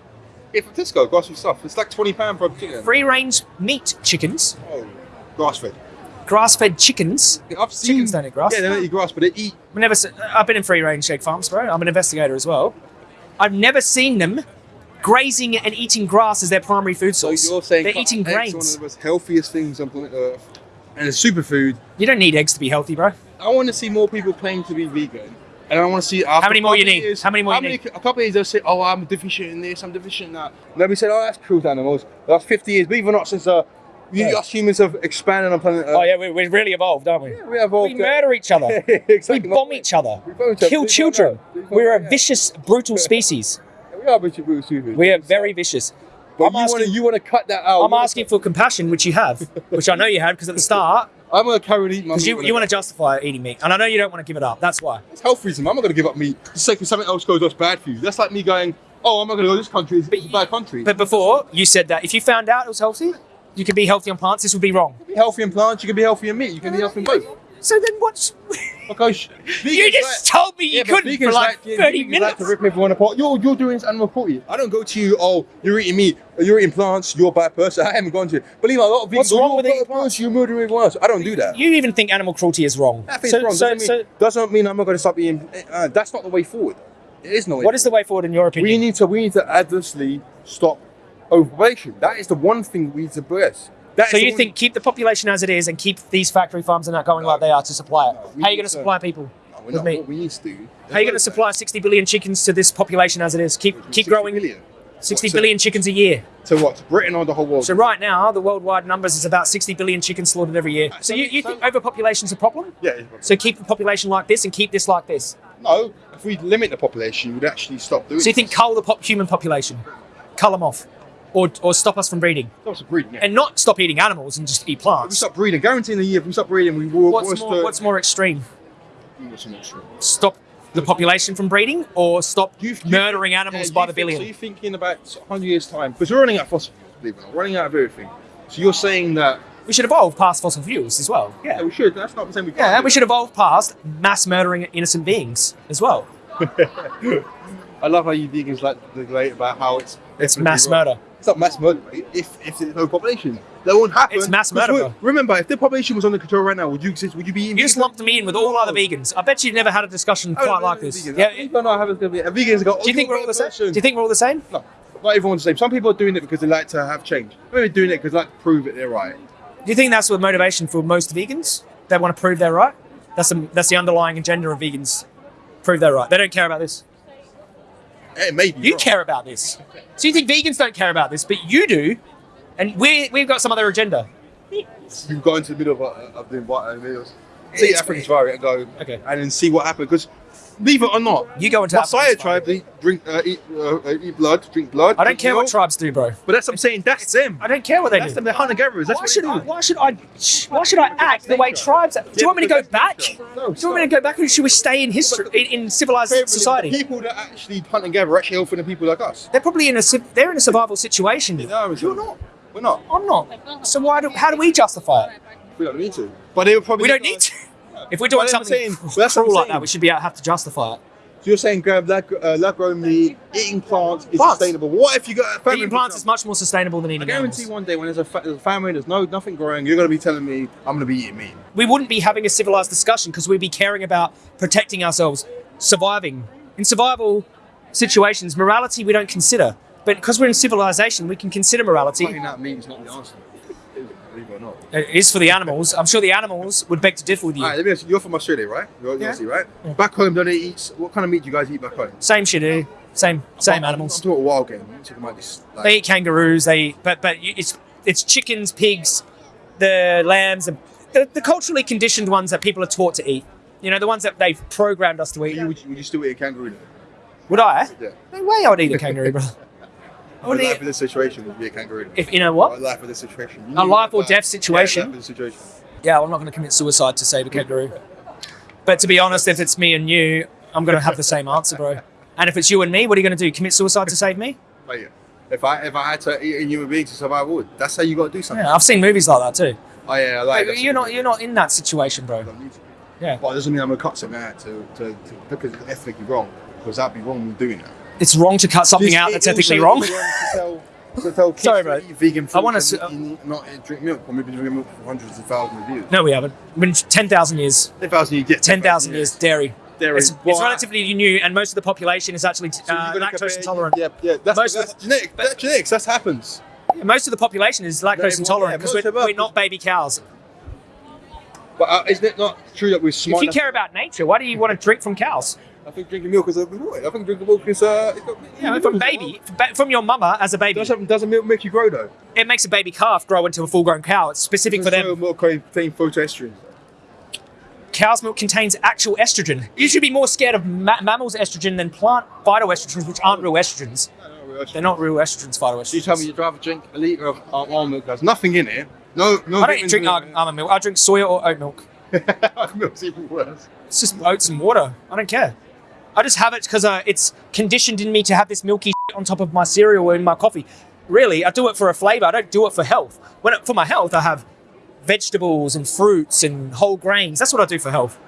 S1: Yeah, from Tesco, grass-fed stuff. It's like twenty pound for a chicken.
S2: Free-range meat chickens,
S1: Oh, grass-fed.
S2: grass-fed chickens.
S1: I've seen.
S2: Chickens don't eat grass.
S1: Yeah, they don't eat grass, but they eat.
S2: I've never. I've been in free-range egg farms, bro. I'm an investigator as well. I've never seen them grazing and eating grass as their primary food
S1: So
S2: source.
S1: you're saying
S2: they're eating
S1: eggs are one
S2: grains.
S1: of the most healthiest things on planet Earth, and it's superfood.
S2: You don't need eggs to be healthy, bro.
S1: I want to see more people claim to be vegan. And I want to see after
S2: many more you need?
S1: Years,
S2: How many more you
S1: many-
S2: need?
S1: A couple of years they'll say, "Oh, I'm deficient in this. I'm deficient in that." Nobody said, "Oh, that's cruel to animals." That's 50 years. Believe it or not, since uh, we,
S2: Yeah.
S1: us humans have expanded on planet Earth.
S2: Oh yeah, we're, we're really evolved, aren't we?
S1: Yeah, we all
S2: We murder each other.
S1: exactly.
S2: We bomb each other.
S1: We bomb each other.
S2: Kill children.
S1: bomb each other.
S2: We're a vicious, brutal species.
S1: We are bitchy.
S2: We are very vicious.
S1: But
S2: I'm
S1: you want to you want to cut that out.
S2: I'm asking for compassion, which you have, which I know you had, because at the start,
S1: I'm gonna carry on eating my
S2: because
S1: meat
S2: you, you want to justify eating meat, and I know you don't want to give it up. That's why.
S1: It's health reason. I'm not going to give up meat just say 'cause something else goes that's bad for you. That's like me going, oh, I'm not going to go to this country. It's, it's a bad country.
S2: But before you said that if you found out it was healthy, you could be healthy on plants. This would be wrong.
S1: be healthy on plants. You can be healthy on meat. You can be healthy in both.
S2: So then what's?
S1: Because
S2: you just told me you
S1: Yeah,
S2: couldn't for like thirty
S1: vegans
S2: minutes.
S1: Like to rip everyone apart. You're, you're doing this animal cruelty. I don't go to you, oh, you're eating meat, you're eating plants, you're a bad person. I haven't gone to you. Believe me, a lot of vegans,
S2: What's wrong with
S1: a
S2: eating
S1: bad
S2: plants?
S1: You're murdering everyone else. I don't do that.
S2: You even think animal cruelty is wrong.
S1: Think
S2: so,
S1: wrong.
S2: so,
S1: doesn't,
S2: so
S1: mean, doesn't mean I'm not going to stop eating. Uh, that's not the way forward. It is no way
S2: what is the way forward in your opinion?
S1: We need to we need to adversely stop overpopulation. That is the one thing we need to address. That
S2: so you think keep the population as it is and keep these factory farms and that going like they are to supply it?
S1: No,
S2: How are you going to supply people?
S1: No,
S2: with
S1: not.
S2: meat?
S1: What we need to do.
S2: How are you going to supply 60 billion chickens to this population as it is? Keep keep
S1: 60
S2: growing
S1: billion?
S2: 60
S1: What,
S2: billion chickens a year.
S1: To what? To Britain or the whole world?
S2: So right now, the worldwide numbers is about 60 billion chickens slaughtered every year. So you, you think overpopulation's a problem?
S1: yeah.
S2: So keep the population like this and keep this like this.
S1: No. If we limit the population, we'd actually stop doing.
S2: So you think cull the pop- human population, cull them off, or or stop us from breeding,
S1: stop breeding? Yeah.
S2: and not stop eating animals and just eat
S1: if we
S2: plants?
S1: stop breeding, guaranteeing the year if we stop breeding, we will.
S2: What's more
S1: the,
S2: What's more extreme?
S1: Mm, what's more extreme?
S2: Stop the population from breeding, or stop
S1: You- you-
S2: murdering
S1: yeah,
S2: animals
S1: you
S2: by the
S1: think-
S2: billion?
S1: So you're thinking about 100 years time because we're running out of fossil fuels, believe it or not, running out of everything. So you're saying that
S2: we should evolve past fossil fuels as well.
S1: yeah,
S2: Yeah.
S1: we should. That's not saying we can't.
S2: Yeah, and we should evolve past mass murdering innocent beings as well.
S1: I love how you vegans like to debate about how it's
S2: It's mass murder.
S1: It's not mass murder. mate. If if there's no population, that won't happen.
S2: It's mass murder.
S1: Remember, if the population was under control right now, would you exist? Would you be?
S2: You just lumped me in with all other vegans. I bet you've never had a discussion quite
S1: know
S2: like
S1: the
S2: this.
S1: vegans.
S2: Yeah.
S1: I how it's gonna be. And vegans go. "Oh,
S2: Do you think we're all the same? Do you think we're all the same?
S1: No, not everyone's the same. Some people are doing it because they like to have change. Maybe doing it because they like to prove that they're right.
S2: Do you think that's the motivation for most vegans? They want to prove they're right. That's the that's the underlying agenda of vegans. Prove they're right. They don't care about this.
S1: It maybe
S2: You
S1: wrong.
S2: care about this. So you think vegans don't care about this, but you do, and we we've got some other agenda.
S1: You go into the middle of, uh, of the environment, videos, see
S2: It's-
S1: African safari and go,
S2: Okay.
S1: and then see what happens. Because, believe it or not,
S2: You go into
S1: Maasai
S2: African
S1: tribe they drink, uh, eat, uh, eat blood, drink blood.
S2: I don't
S1: drink
S2: care what tribes do, bro.
S1: But that's what I'm saying. That's them.
S2: I don't care what they
S1: That's
S2: do.
S1: them. They're hunter gatherers. That's
S2: Why should
S1: they
S2: I? Why should I? Why should I act the way tribes? act? Do you want me to go back? Do you want me to go back, or should we stay in history, in, in civilized
S1: The
S2: society?
S1: people that actually hunt and gather are actually helping the people like us.
S2: They're probably in a they're in a survival situation.
S1: No, you're not. We're not.
S2: I'm not. So why do? How do we justify it?
S1: We don't need to. But they would probably.
S2: We don't need to. If we're doing
S1: Well, that's what I'm
S2: something
S1: saying. That's
S2: cruel like that, we should be able to have to justify it.
S1: So you're saying grab lab, uh, lab grown meat, eating plants is
S2: Plants.
S1: sustainable. What if you got a family?
S2: Eating plants is much more sustainable than eating.
S1: I guarantee
S2: animals.
S1: one day when there's a, fa- there's a family, there's no nothing growing, you're going to be telling me I'm going to be eating meat.
S2: We wouldn't be having a civilized discussion because we'd be caring about protecting ourselves, surviving. In survival situations, morality we don't consider. But because we're in civilization, we can consider morality.
S1: Cutting out meat is not the answer. Believe it or not.
S2: It is for the animals. I'm sure the animals would beg to differ with you.
S1: All right, let me ask you. You're from Australia, right? You're, you're
S2: Yeah.
S1: Aussie, right? Back home, don't they eat? What kind of meat do you guys eat back home?
S2: Same shit, eh? Same, same
S1: I'm-
S2: animals.
S1: I'm talking wild game. I'm talking about this. Like,
S2: They eat kangaroos. They eat, but but it's it's chickens, pigs, the lambs, the, the, the culturally conditioned ones that people are taught to eat. You know, the ones that they've programmed us to eat.
S1: you, would, you, would you still eat a kangaroo? Then?
S2: Would I?
S1: Yeah.
S2: No way I would eat a kangaroo, bro. I
S1: A life in this situation would be a kangaroo.
S2: if in a
S1: A
S2: what?
S1: life in this situation. You
S2: A life or death situation?
S1: Yeah, life situation.
S2: Yeah, I'm not going to commit suicide to save a kangaroo. But to be honest, if it's me and you, I'm going to have the same answer, bro. And if it's you and me, what are you going to do? Commit suicide to save me?
S1: Oh, like, if I if I had to eat a human being to survive, I would. That's how you got to do something.
S2: Yeah, I've seen movies like that too.
S1: Oh yeah, I like.
S2: But you're not you're not in that situation, bro.
S1: I don't need to.
S2: Yeah.
S1: But it doesn't mean I'm gonna cut something out to, to, to because it's ethically wrong. Because that'd be wrong doing that.
S2: It's wrong to cut something out that's ethically wrong.
S1: wrong to tell, kids
S2: Sorry,
S1: to
S2: bro.
S1: vegan food
S2: I
S1: and
S2: s-
S1: not drink milk. Or maybe drinking milk for hundreds of thousands of years.
S2: No, we haven't. Been ten thousand years.
S1: Ten thousand you get
S2: Ten thousand years dairy.
S1: dairy.
S2: It's, it's
S1: Well, I-
S2: relatively new, and most of the population is actually
S1: So
S2: uh, lactose intolerant.
S1: Yeah, yeah. That's,
S2: Most of
S1: that's genetic. That's genetics. That happens.
S2: Most of the population is lactose
S1: Yeah,
S2: intolerant because
S1: most
S2: we're, we're not baby cows.
S1: But uh, isn't it not true that we're smart?
S2: If you care about nature, why do you want to drink from cows?
S1: I think drinking milk is a way. I think drinking milk is uh.
S2: Yeah, from baby, from your mama as a baby,
S1: Doesn't doesn't milk make you grow though?
S2: it makes a baby calf grow into a full-grown cow. It's specific for them.
S1: Milk contain phytoestrogen.
S2: Cow's milk contains actual estrogen. You should be more scared of ma- mammals' estrogen than plant phytoestrogens, which aren't real estrogens. They're not real estrogens, phytoestrogens.
S1: You tell me you'd rather drink a liter of almond milk. There's nothing in it. No, no.
S2: I don't drink
S1: in
S2: al- almond milk. I drink soya or oat milk.
S1: Milk's even worse.
S2: It's just oats and water. I don't care. I just have it because uh, it's conditioned in me to have this milky on top of my cereal or in my coffee. Really, I do it for a flavor. I don't do it for health. When it, for my health, I have vegetables and fruits and whole grains. That's what I do for health.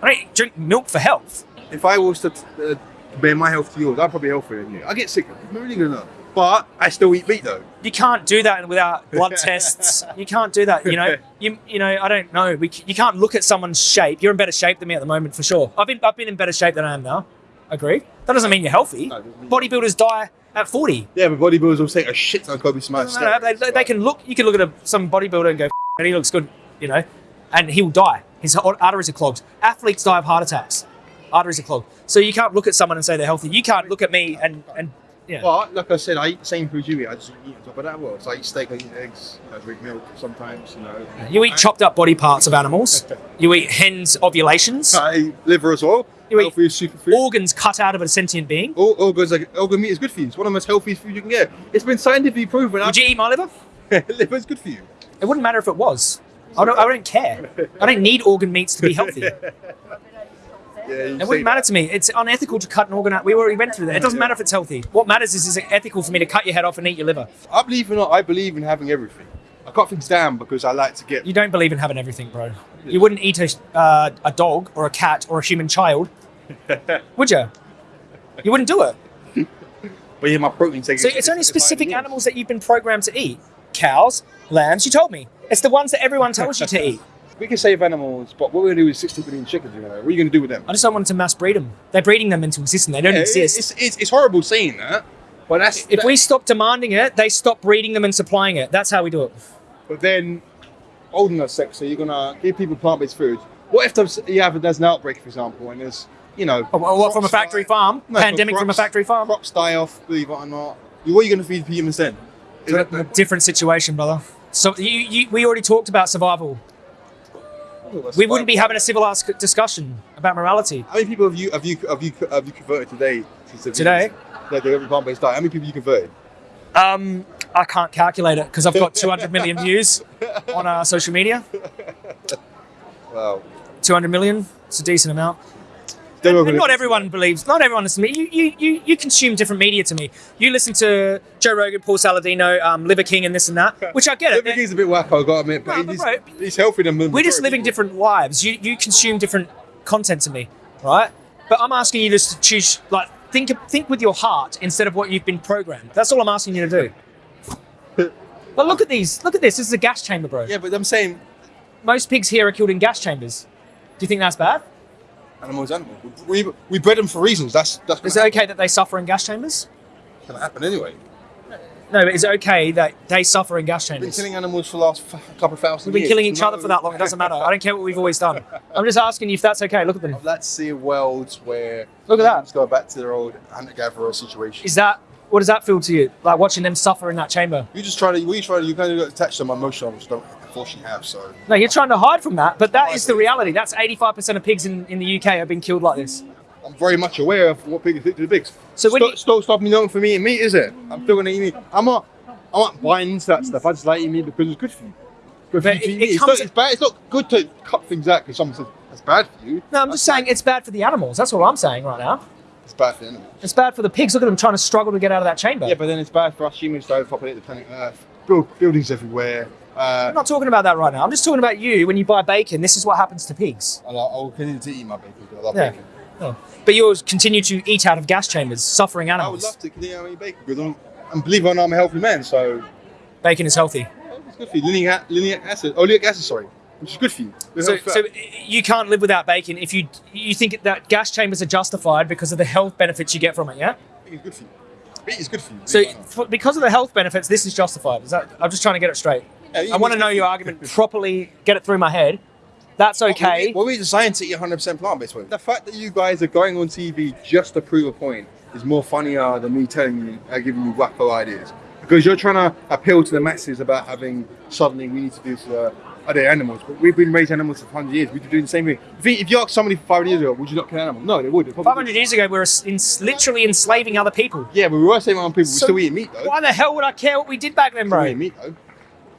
S2: I don't drink milk for health.
S1: If I was to uh, my health to yours, I'd probably healthier than you. I get sick. I'm really gonna. But I still eat meat though.
S2: You can't do that without blood tests. You can't do that. You know. You you know. I don't know. We, you can't look at someone's shape. You're in better shape than me at the moment, for sure. I've been I've been in better shape than I am now. Agree. That doesn't mean you're healthy.
S1: No, it doesn't mean-
S2: Bodybuilders die at 40.
S1: Yeah, but bodybuilders will say a shit ton of Kobe Smash.
S2: No, no, they, they, they can look. You can look at a, some bodybuilder and go, and he looks good, you know, and he'll die. His arteries are clogged. Athletes die of heart attacks. Arteries are clogged. So you can't look at someone and say they're healthy. You can't look at me and and yeah.
S1: But like I said, I eat the same food you eat. I just eat on top of that. Well, so I eat steak, I eat eggs, I drink milk sometimes. You know,
S2: You eat chopped up body parts of animals. You eat hens' ovulations.
S1: I eat liver as well.
S2: You eat
S1: Healthy superfood.
S2: Organs cut out of a sentient being.
S1: All, organs, like organ meat is good for you. It's one of the most healthiest food you can get. It's been scientifically proven.
S2: Would you eat my liver?
S1: liver is good for you.
S2: It wouldn't matter if it was. I don't, I don't care. I don't need organ meats to be healthy. It
S1: Yeah, say
S2: wouldn't matter to me. It's unethical to cut an organ out. We already went through that. It doesn't matter if it's healthy. What matters is, is it ethical for me to cut your head off and eat your liver?
S1: I believe in I believe in having everything. I cut things down because I like to get.
S2: You don't believe in having everything, bro. You wouldn't eat a, uh, a dog or a cat or a human child, would you? You wouldn't do it.
S1: But yeah, my protein take.
S2: So it's only specific animals that you've been programmed to eat. Cows, lambs, you told me. It's the ones that everyone tells you to eat.
S1: We can save animals, but what are we're going to do with 60 million chickens, you know, what are you going to do with them?
S2: I just don't want to mass breed them. They're breeding them into existence. They don't
S1: Yeah,
S2: exist.
S1: It's, it's, it's horrible saying that, but that's.
S2: if we stop demanding it, they stop breeding them and supplying it. That's how we do it.
S1: But then, old enough sex, so you're going to give people plant based food. What if there's, you have, there's an outbreak, for example, and there's, you know.
S2: Oh, what, from a factory farm?
S1: No,
S2: Pandemic from a factory farm?
S1: Crops die off, believe it or not. What are you going to feed humans then? Is
S2: A
S1: that-
S2: different situation, brother. So you, you, we already talked about survival. We wouldn't be having a civilized discussion about morality.
S1: How many people have you have you have you have you converted today?
S2: Today?
S1: Like the every plant based diet. How many people you converted?
S2: Um, I can't calculate it because I've got 200 million views on our social media.
S1: Wow.
S2: 200 million. It's a decent amount. And not everyone believes. Not everyone listens to me. You, you, you, you consume different media to me. You listen to Joe Rogan, Paul Saladino, um, Liver King, and this and that, which I get it.
S1: Liver King's a bit wacko, I gotta admit, but
S2: No, but
S1: he's,
S2: right.
S1: he's healthy than
S2: We're just living different lives. You you consume different content to me, right? But I'm asking you just to choose, like, think think with your heart instead of what you've been programmed. That's all I'm asking you to do. But look at these. Look at this. This is a gas chamber, bro.
S1: Yeah, but I'm saying
S2: Most pigs here are killed in gas chambers. Do you think that's bad?
S1: Animals, animals. We, we, we bred them for reasons. That's that's
S2: Is it okay that they suffer in gas chambers?
S1: gonna happen anyway.
S2: No, but is it okay that they suffer in gas chambers.
S1: We've been killing animals for the last couple of thousand
S2: We've been
S1: years.
S2: killing each
S1: No-
S2: other for that long. It doesn't matter. I don't care what we've always done. I'm just asking you if that's okay. Look at them.
S1: To see a world where
S2: Look at that.
S1: humans go back to their old hunter-gatherer situation.
S2: Is that what does that feel to you? Like watching them suffer in that chamber?
S1: You just try to, we try to, you kind of attach them emotional, which don't unfortunately have. So
S2: No, you're trying to hide from that, but that is the reality. That's 85% of pigs in, in the UK have been killed like this.
S1: I'm very much aware of what pigs do to the pigs.
S2: So when
S1: stop,
S2: you-
S1: stop, stop me not from eating meat, is it? I'm still gonna eat meat. I'm not, I'm not buying into that stuff. I just like eating meat because it's good for you. Good for
S2: But
S1: you
S2: it- it.
S1: It's, not, it's bad. It's not good to cut things out because someone says that's bad for you.
S2: No, I'm just saying it's bad for the animals. That's all I'm saying right now.
S1: It's bad for the animals.
S2: It's bad for the pigs. Look at them trying to struggle to get out of that chamber.
S1: Yeah, but then it's bad for us humans to overpopulate the planet Earth. Build buildings everywhere. Uh,
S2: I'm not talking about that right now. I'm just talking about you when you buy bacon. This is what happens to pigs.
S1: I'll, I'll continue to eat my bacon because I love
S2: Yeah.
S1: bacon.
S2: Oh. But you continue to eat out of gas chambers, suffering animals.
S1: I would love to continue to eat bacon because I'm, and believe it or not, I'm a healthy man. So
S2: Bacon is healthy.
S1: it's good for you. Linoleic, linoleic acid, oleic acid, sorry. Which is good for you.
S2: So, so you can't live without bacon if you you think that gas chambers are justified because of the health benefits you get from it. Yeah.
S1: It's good for you. Meat is good for you.
S2: So
S1: believe it or not.
S2: for, because of the health benefits, this is justified. Is that? I'm just trying to get it straight.
S1: Yeah,
S2: I want to know your argument properly. Get it through my head. That's okay.
S1: Well, we designed to eat 100% plant-based food. The fact that you guys are going on TV just to prove a point is more funnier than me telling you, uh, giving you wacko ideas. Because you're trying to appeal to the masses about having suddenly we need to do to uh, other animals. But we've been raising animals for 100 years. We've been doing the same thing. If you, if you ask somebody 500 years ago, would you not kill an animal? No, they would. They probably
S2: 500 years ago, we were in, literally enslaving other people.
S1: Yeah, but we were our own people.
S2: So
S1: we still eating meat, though.
S2: Why the hell would I care what we did back then,
S1: Still
S2: bro?
S1: eating meat, though.
S2: Yeah,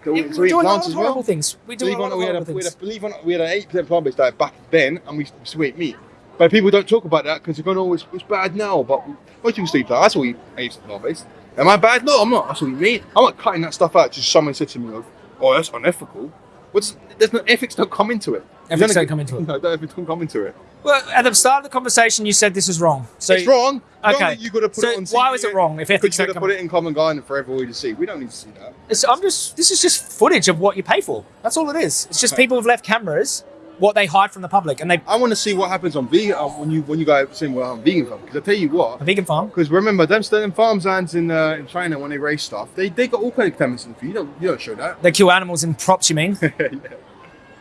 S1: Still,
S2: we
S1: still
S2: were doing a lot of
S1: as well.
S2: horrible things. We do
S1: Believe it or
S2: lot
S1: not,
S2: of
S1: we had, a,
S2: horrible things.
S1: a, believe it or not, we had an eight percent plant based diet back then, and we still ate meat. But people don't talk about that because they're going, "Oh, it's, it's bad now." But most people sleep that. That's all we ate plant based. Am I bad? No, I'm not. That's all we meat. I'm not cutting that stuff out. Just someone said to me, "Oh, that's unethical." What's there's no ethics don't come into it.
S2: Ethics
S1: gonna
S2: don't come into it.
S1: No, don't ethics don't come into it.
S2: Well, at the start of the conversation, you said this was wrong. So
S1: it's wrong.
S2: Okay.
S1: You got to put
S2: So
S1: it on.
S2: why was it wrong if ethics don't come
S1: put it in common garden for everybody to see. We don't need to see that.
S2: It's, I'm just. This is just footage of what you pay for. That's all it is. It's just people have left cameras, what they hide from the public, and they
S1: I want to see what happens on vegan uh, when you when you guys saying well on vegan farm because I tell you what
S2: a vegan farm.
S1: because remember them them farmlands in uh, in China when they raise stuff they they got all kind of chemicals in the food. You don't you don't show that.
S2: They kill animals in crops. You mean?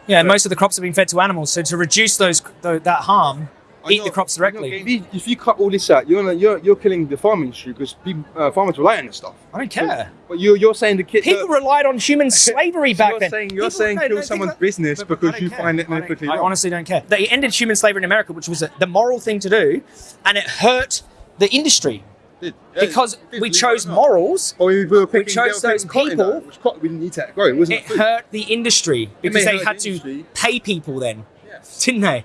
S2: Yeah, and most of the crops have been fed to animals. So to reduce those th- that harm, eat
S1: know-
S2: the crops directly.
S1: If you, if you cut all this out, you're gonna, you're you're killing the farming industry because uh, farmers rely on this stuff.
S2: I don't care.
S1: But you're you're saying the kid
S2: People relied on human slavery back
S1: you're
S2: then.
S1: saying you're
S2: People-
S1: saying kill someone's business because you
S2: care.
S1: find it ethically
S2: I honestly don't care. They ended human slavery in America, which was a, the moral thing to do, and it hurt the industry
S1: Did-
S2: because
S1: it
S2: we chose morals.
S1: Or we were picking,
S2: chose those people-
S1: which cotton we didn't need to grow. It wasn't
S2: It
S1: food.
S2: hurt the industry because they had
S1: the
S2: to pay people then,
S1: Yes.
S2: didn't they?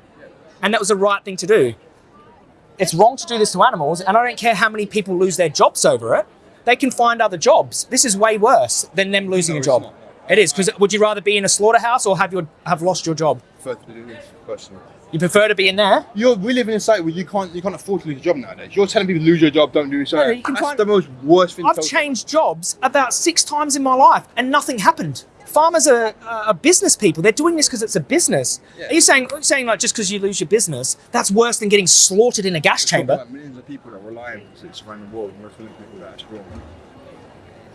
S2: And that was the right thing to do. It's wrong to do this to animals, and I don't care how many people lose their jobs over it. They can find other jobs. This is way worse than them losing
S1: No,
S2: a job. It is because would you rather be in a slaughterhouse or have your have lost your job?
S1: Prefer to do this, personally.
S2: You prefer to be in there.
S1: You're, we live in a society where you can't you can't afford to lose a job nowadays. You're telling people lose your job, don't do so.
S2: No, you can
S1: That's
S2: find-
S1: the most worst thing.
S2: I've changed jobs about six times in my life, and nothing happened. Farmers are, are business people. They're doing this because it's a business.
S1: Yeah.
S2: Are you saying are you saying like just because you lose your business, that's worse than getting slaughtered in a gas
S1: Talking
S2: chamber?
S1: about Millions of people that rely on this around the world, and we're filling people that it's wrong.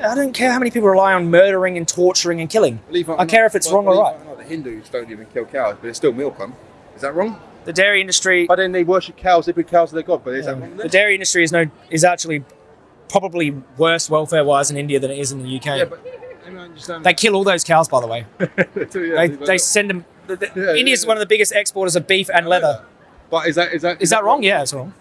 S2: I don't care how many people rely on murdering and torturing and killing.
S1: Believe it or
S2: I care
S1: not-
S2: if it's
S1: well,
S2: wrong or right.
S1: not, the Hindus don't even kill cows, but they still milk them. Is that wrong?
S2: The dairy industry,
S1: But then they worship cows. They put cows to their god. But is that
S2: um,
S1: wrong?
S2: the dairy industry is no is actually probably worse welfare wise in India than it is in the UK.
S1: yeah, but I don't understand.
S2: They kill all those cows, by the way.
S1: Yeah,
S2: They, they send them. The, the,
S1: Yeah,
S2: India's
S1: yeah,
S2: one of the biggest exporters of beef and leather.
S1: But is that is that
S2: Is that wrong? Yeah, it's wrong.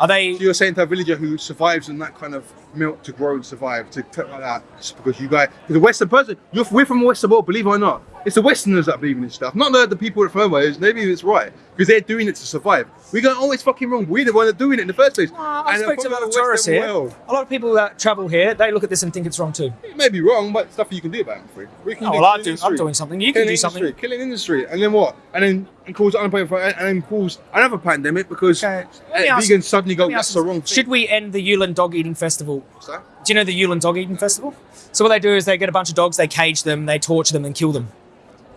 S2: Are they?
S1: So you're saying to a villager who survives on that kind of milk to grow and survive to like that just because you guys, because the Western person, you're we're from the Western world, believe it or not. It's the Westerners that believe in this stuff, not the, the people from over. Maybe it's right because they're doing it to survive. We go, oh, it's fucking wrong. We're the one that doing it in the first place.
S2: Well, I
S1: And
S2: spoke to a lot of tourists here.
S1: world,
S2: A lot of people that travel here, they look at this and think it's wrong too.
S1: It may be wrong, but stuff you can do about it. We can
S2: Oh,
S1: do
S2: well, I do, I'm doing something. You can
S1: Killing
S2: do
S1: industry,
S2: something.
S1: killing industry, and then what? And then and cause unemployment, and then cause another pandemic because
S2: Okay,
S1: uh,
S2: me ask-
S1: vegans suddenly go, that's the wrong thing.
S2: Should we end the Yulin Dog Eating Festival?
S1: What's that?
S2: Do you know the Yulin Dog Eating Festival? So what they do is they get a bunch of dogs, they cage them, they torture them, and kill them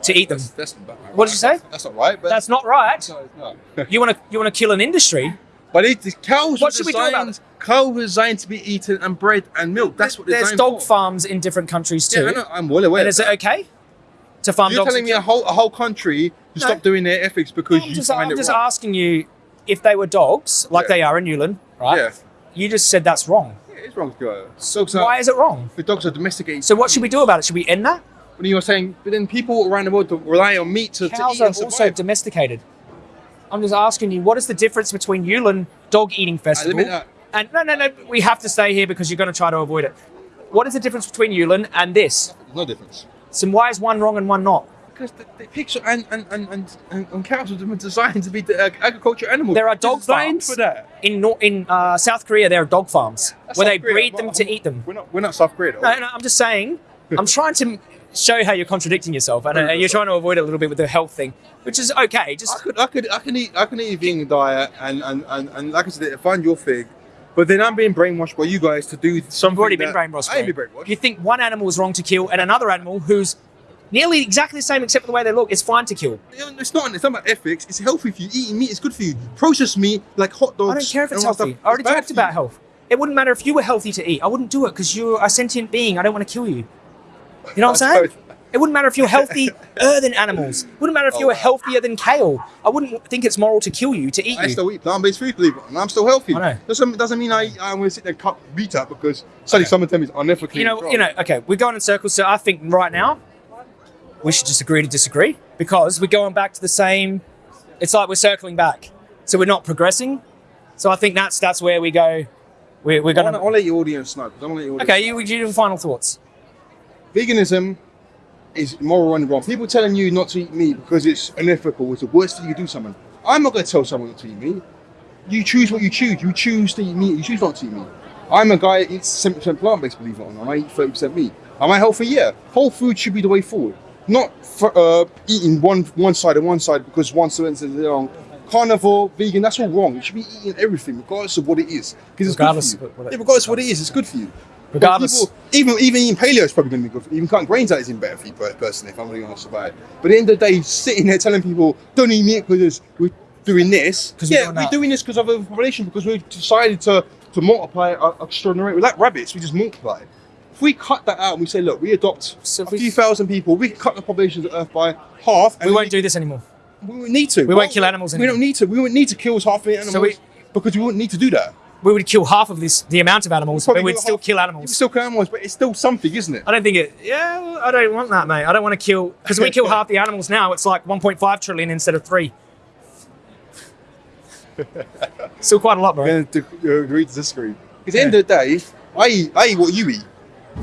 S2: to eat them.
S1: That's, that's not right.
S2: What did you say?
S1: That's not right. But
S2: That's not right.
S1: No.
S2: You want to you want to kill an industry?
S1: But it, the cows
S2: What should we do about
S1: designed, cows were designed to be eaten and bred and milk. That's what they're
S2: There's dog
S1: for.
S2: farms in different countries too.
S1: Yeah, I'm well aware.
S2: and is it okay to farm
S1: You're
S2: dogs?
S1: telling me a whole a whole country to
S2: No.
S1: stop doing their ethics because
S2: I'm
S1: you
S2: just,
S1: find
S2: I'm
S1: it
S2: just
S1: wrong.
S2: asking you if they were dogs, like
S1: Yeah.
S2: they are in Yulin, right?
S1: Yeah.
S2: You just said that's wrong.
S1: Yeah, it's wrong to go. Dogs are,
S2: Why is it wrong?
S1: the dogs are domesticated.
S2: So what should we do about it? Should we end that?
S1: When you were saying, but then people around the world rely on meat to, to
S2: Cows
S1: eat
S2: are also domesticated. I'm just asking you, what is the difference between Yulin Dog Eating Festival?
S1: admit that.
S2: And no, no, no, we have to stay here because you're going to try to avoid it. What is the difference between Yulin and this?
S1: There's no difference.
S2: So why is one wrong and one not?
S1: Because the, the picture and and, and, and, and, and cows were designed to be the, uh, agriculture animals.
S2: There are dog
S1: designed
S2: farms
S1: for that.
S2: in Nor- in uh, South Korea. There are dog farms
S1: That's
S2: where
S1: South
S2: they
S1: Korea,
S2: breed
S1: but
S2: them
S1: I'm-
S2: to eat them.
S1: We're not we're not South Korea. Though.
S2: No, no, I'm just saying. I'm trying to show how you're contradicting yourself, and you're trying to avoid it a little bit with the health thing, which is okay.
S1: I
S2: Just
S1: could, I could, I can eat, I can eat a vegan diet, and and, and, and like I said, find your thing. But then I'm being brainwashed by you guys to do something.
S2: you've already been brainwashed.
S1: I ain't been brainwashed.
S2: You think one animal is wrong to kill, and another animal who's nearly exactly the same except for the way they look. It's fine to kill.
S1: It's not. It's not about ethics. It's healthy for you. Eating meat is good for you. Processed meat, like hot dogs.
S2: I don't care if it's healthy.
S1: stuff,
S2: I already
S1: is
S2: talked about health. It wouldn't matter if you were healthy to eat. I wouldn't do it because you're a sentient being. I don't want to kill you. You know what I'm saying? It wouldn't matter if you're healthier than animals. It wouldn't matter if oh, you
S1: Oh,
S2: were healthier than kale. I wouldn't think it's moral to kill you, to eat
S1: I
S2: you.
S1: still eat plant-based food, believe it, and I'm still healthy.
S2: I know.
S1: Doesn't doesn't mean I I'm gonna sit there and cut meat up because suddenly someone tell me it's unethically.
S2: you know,
S1: wrong.
S2: you know. Okay, we're going in circles. So I think right now we should just agree to disagree because we're going back to the same. It's like we're circling back, so we're not progressing. So I think that's that's where we go. We're, we're gonna.
S1: I'll let your audience know. 'cause I wanna let your audience
S2: Okay, you, you do final thoughts.
S1: Veganism is moral and wrong. People telling you not to eat meat because it's unethical is the worst thing you can do to someone. I'm not going to tell someone not to eat meat. You choose what you choose. You choose to eat meat. You choose not to eat meat. I'm a guy that eats 70% plant-based, believe it or not. I eat 30% meat. Am I healthy? Yeah. Whole food should be the way forward. Not for, uh, eating one one side and one side because one sentence is wrong. Carnivore, vegan, that's all wrong. You should be eating everything, regardless of what it is. Because it's good for you.
S2: it-
S1: yeah, regardless of what it is, it's good for you.
S2: Regardless.
S1: People- even even eating paleo is probably going to be good. For, even cutting grains out is even better for you personally. If I'm really honest about it. But at the end of the day, sitting there telling people don't eat meat because we're doing this. yeah,
S2: doing
S1: we're doing this because of overpopulation because we've decided to to multiply at extraordinary rate. We're like rabbits. We just multiply. If we cut that out and we say, look, we adopt
S2: So
S1: a
S2: we-
S1: few thousand people, we can cut the population of the Earth by half. And
S2: We won't do this anymore.
S1: We won't need to.
S2: We won't kill animals
S1: We don't need to. We won't need to kill half the animals
S2: we-
S1: because we wouldn't need to do that.
S2: We would kill half of this, the amount of animals, but we'd still
S1: half-
S2: kill animals.
S1: still kill animals, but it's still something, isn't it?
S2: I don't think it. Yeah, I don't want that, mate. I don't want to kill because we kill half the animals now. It's like 1.5 trillion instead of three. Still quite a lot, bro.
S1: To uh, agree to disagree. Because at the end of the day, I eat, I eat what you eat.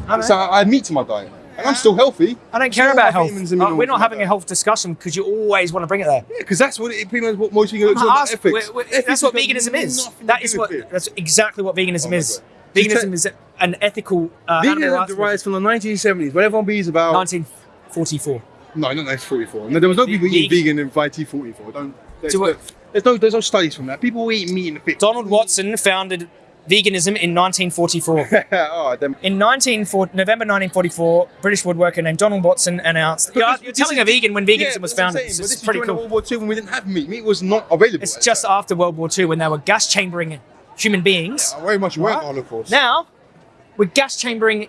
S2: I,
S1: So I add meat to my diet. And I'm still healthy.
S2: I don't care about health. we're not having a health discussion because you always want to bring it there.
S1: Yeah, because that's what it, pretty much what most all about
S2: Ask-
S1: ethics.
S2: we're- we're-
S1: Ethics
S2: that's what veganism is. That is what.
S1: it.
S2: That's exactly what veganism
S1: Oh
S2: is.
S1: God.
S2: Veganism is an ethical uh,
S1: Veganism derives from the 1970s, What everyone bees about.
S2: 1944.
S1: No, not 1944. No, there was no people eating vegan in 1944. Don't. There's, there's no, there's no studies from that. People eat meat in the 50s.
S2: Donald Watson founded veganism in 1944.
S1: oh.
S2: In 1940, November 1944, British woodworker named Donald Watson announced. You're, you're telling a vegan when veganism
S1: Yeah,
S2: was
S1: that's what I'm
S2: founded.
S1: saying,
S2: It's
S1: but this
S2: just
S1: is
S2: pretty cool.
S1: World War II when we didn't have meat. Meat was not available.
S2: It's just
S1: time.
S2: after World War II when they were gas chambering human beings.
S1: I very much
S2: Right.
S1: of Holocaust.
S2: Now, we're gas chambering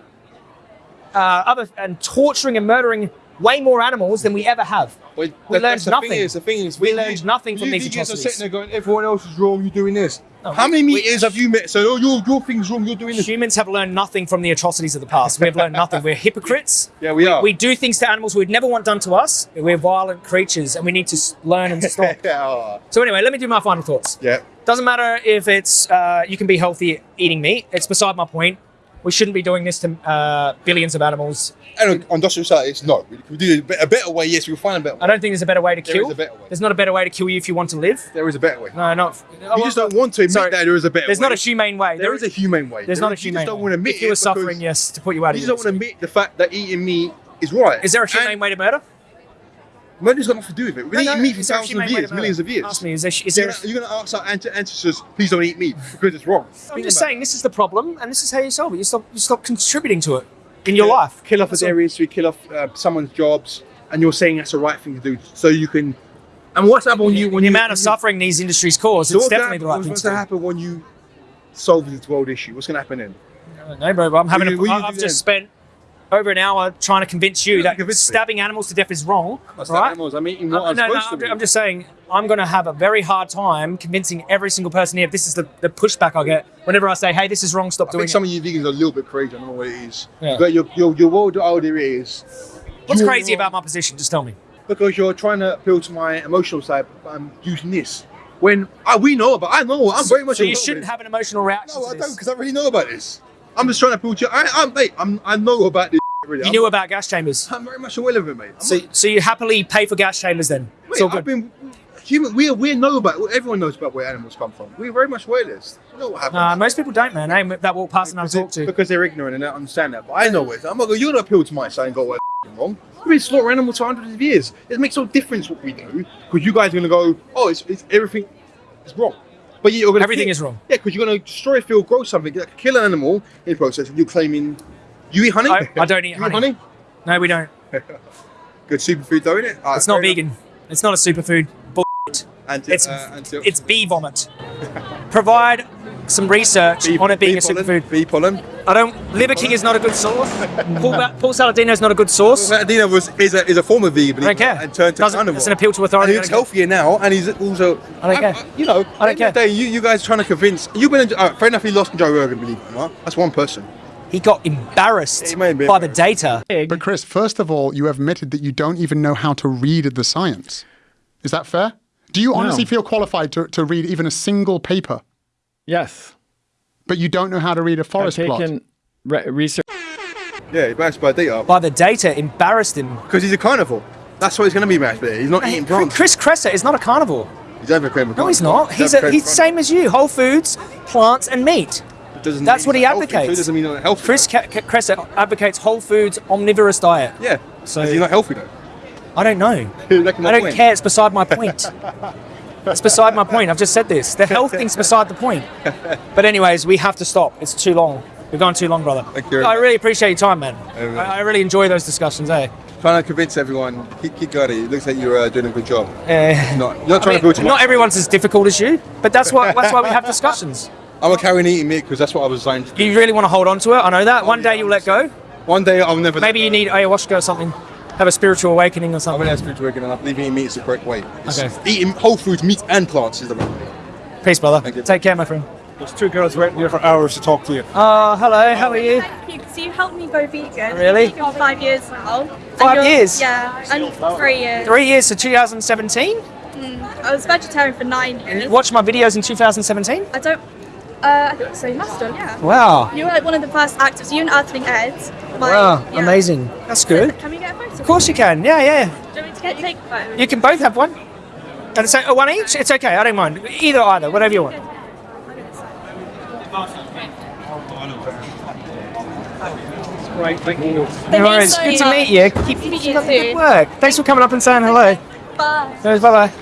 S2: uh, other and torturing and murdering way more animals than we ever have.
S1: Well,
S2: We
S1: that-
S2: learned
S1: the
S2: nothing.
S1: Thing is, the thing is,
S2: We
S1: you-
S2: learned nothing from
S1: you
S2: these
S1: vegans are sitting there going, everyone else is wrong. You're doing this.
S2: No,
S1: How
S2: we-
S1: many
S2: we-
S1: meters have you met? So, oh, your your thing's wrong. You're doing this.
S2: Humans have learned nothing from the atrocities of the past. We have learned nothing. We're hypocrites.
S1: Yeah, we are.
S2: We do things to animals we'd never want done to us. We're violent creatures, and we need to learn and stop.
S1: yeah.
S2: so anyway, let me do my final thoughts.
S1: Yeah.
S2: Doesn't matter if it's uh, you can be healthy eating meat. It's beside my point. We shouldn't be doing this to uh, billions of animals.
S1: And on industrial societies, no. We do a better way. Yes, we'll find a better way.
S2: I don't think there's a better way to
S1: There
S2: kill.
S1: is a better way.
S2: There's not a better way to kill you if you want to live.
S1: There is a better way.
S2: No, not.
S1: You just don't want to admit
S2: Sorry.
S1: that there is a better
S2: There's
S1: way.
S2: not a humane way.
S1: There is a humane way.
S2: There's
S1: There
S2: not a
S1: humane you just don't
S2: way.
S1: want to admit
S2: if you were suffering, yes, to put you out
S1: You
S2: of
S1: just don't want to admit the fact that eating meat is right.
S2: Is there a humane
S1: And
S2: way to murder?
S1: Murder's got nothing to do with it. We've been
S2: No,
S1: eating
S2: no,
S1: meat for
S2: is there a
S1: thousands of years, millions of years.
S2: Ask me, is there, is
S1: You're
S2: there
S1: you're gonna ask our ancestors, please don't eat meat because it's wrong.
S2: I'm just saying this is the problem, and this is how you solve it. You stop, you stop contributing to it in your
S1: Yeah.
S2: life.
S1: Kill off a
S2: That's all.
S1: dairy industry, kill off uh, someone's jobs, and you're saying that's the right thing to do, so you can. And what's happened when you when
S2: the
S1: you,
S2: amount of
S1: you-
S2: suffering these industries cause,
S1: So
S2: it's
S1: what's gonna
S2: definitely the right thing
S1: What's
S2: to
S1: going to happen when you solve this world issue? What's going to happen then?
S2: No, bro, I'm having.
S1: What
S2: A,
S1: do you- what do you
S2: I- I've just spent over an hour trying to convince you that
S1: me.
S2: stabbing animals to death is wrong, right?
S1: animals. I'm eating
S2: Uh,
S1: what I'm
S2: no, no, I'm. I'm just saying I'm going to have a very hard time convincing every single person here. This is the, the pushback I get whenever I say, "Hey, this is wrong. Stop
S1: I
S2: doing
S1: think
S2: it."
S1: some of you vegans are a little bit crazy. I don't know what it is.
S2: Yeah.
S1: But your, your, your world idea is.
S2: What's crazy
S1: wrong
S2: about my position? Just tell me.
S1: Because you're trying to appeal to my emotional side. but I'm using this. When uh, we know about, I know. I'm very much.
S2: So you shouldn't have an emotional reaction.
S1: No, I
S2: this.
S1: don't, because I really know about this. I'm just trying to appeal to you. I, I'm, mate, I'm, I know about this. Really.
S2: You
S1: I'm,
S2: knew about gas chambers.
S1: I'm very much aware of it, mate. I'm
S2: So, so you happily pay for gas chambers then? It's all
S1: I've
S2: good.
S1: been human. We we know about. Everyone knows about where animals come from. We're very much aware of this. We know what happens.
S2: Nah, most people don't, man. Hey, that walk past and I talk to.
S1: because they're ignorant and don't understand that. But I know it. I'm not. You're not appeal to my side and go where wrong. We've been slaughtering animals for hundreds of years. It makes no difference what we do because you guys are going to go. Oh, it's, it's everything is wrong. But you're going to
S2: Everything is wrong.
S1: Yeah, because you're going to destroy a field, grow something, like kill an animal in the process, and you're claiming you eat honey.
S2: I- I don't eat
S1: You
S2: honey. No, we don't.
S1: Good superfood though, isn't it? Alright,
S2: It's not
S1: enough.
S2: vegan. It's not a superfood. Bull-
S1: And
S2: It's
S1: uh,
S2: it's bee vomit. Provide some research
S1: bee-
S2: on it being
S1: bee
S2: a
S1: pollen,
S2: superfood.
S1: Bee pollen.
S2: I don't. Liver King is not a good source. Paul, Paul Saladino is not a good source.
S1: Saladino was is a, is a former vegan.
S2: I don't care.
S1: And turned to
S2: Doesn't-
S1: carnivore.
S2: it's an appeal to authority.
S1: he looks healthier now, and he's also.
S2: I don't care.
S1: you know,
S2: I don't
S1: at the end of the
S2: care.
S1: Day, you, you guys trying to convince. You've been. Uh, fair enough. He lost Joe Rogan, believe it or not. That's one person.
S2: He got embarrassed
S1: He may be
S2: by the data.
S5: But Chris, first of all, you admitted that you don't even know how to read the science. Is that fair? Do you honestly feel qualified to, to read even a single paper,
S7: Yes.
S5: but you don't know how to read a
S7: I've
S5: forest plot?
S7: re- research.
S1: Yeah, he's mashed by data
S2: By the data, embarrassed him.
S1: because he's a carnivore. That's what he's going to be mashed by. He's not eating plants.
S2: Chris Kresser is not a carnivore.
S1: He's advocating for
S2: No, he's
S1: plants.
S2: not. He's a, he's the same as you. Whole foods, plants, and meat.
S1: Doesn't
S2: That's
S1: mean
S2: what he advocates.
S1: Food doesn't mean not healthy.
S2: Chris Ca- Ca- Kresser advocates whole foods, omnivorous diet.
S1: Yeah.
S2: So-
S1: So is he not healthy though?
S2: I don't know. I don't
S1: point.
S2: care. It's beside my point. It's beside my point. I've just said this. The health thing's beside the point. But anyways, we have to stop. It's too long. We've gone too long, brother.
S1: Thank you.
S2: I really appreciate your time, man.
S1: Yeah.
S2: I, I really enjoy those discussions, eh?
S1: Trying to convince everyone. Keep, keep going. It looks like you're uh, doing a good job. Not, you're not
S2: I
S1: trying
S2: mean,
S1: to build
S2: not everyone's as difficult as you, but that's why that's why we have discussions.
S1: I'm a carrying eating meat because that's what I was designed to do.
S2: You really want to hold on to it. I know that. One day you'll let go.
S1: One day I'll never.
S2: Maybe you need ayahuasca or something. Have a spiritual awakening or something?
S1: I'm
S2: something.
S1: gonna have spiritual awakening. I believe eating meat is the correct way. It's-
S2: Okay.
S1: Eating whole foods, meat and plants is the right way.
S2: Peace, brother.
S1: Thank you.
S2: Take care, my friend.
S6: There's two girls waiting here for hours to talk to you.
S2: Uh, hello. How are you?
S4: Thank you, because you helped me go vegan.
S2: Really?
S4: I've for five years now.
S2: Five years?
S4: Yeah, and three years.
S2: Three years to 2017.
S4: I was vegetarian for nine years.
S2: Watched my videos in 2017.
S4: I don't. Uh, I think so. You must have, yeah.
S2: Wow.
S4: You were like one of the first actors. You and Earthling Ed. My,
S2: Wow.
S4: yeah.
S2: Amazing. That's good.
S4: Can we get a photo?
S2: Of course you can. Yeah, yeah.
S4: Do you want me to get take a photo?
S2: You can both have one. And it's uh, one each. It's okay. I don't mind. Either, either. Whatever you want.
S6: Right, thank you.
S2: No worries.
S4: so
S2: Good to meet you. Keep
S4: Meet
S2: up the good work. Thanks for coming up and saying hello.
S4: Bye.
S2: Bye bye.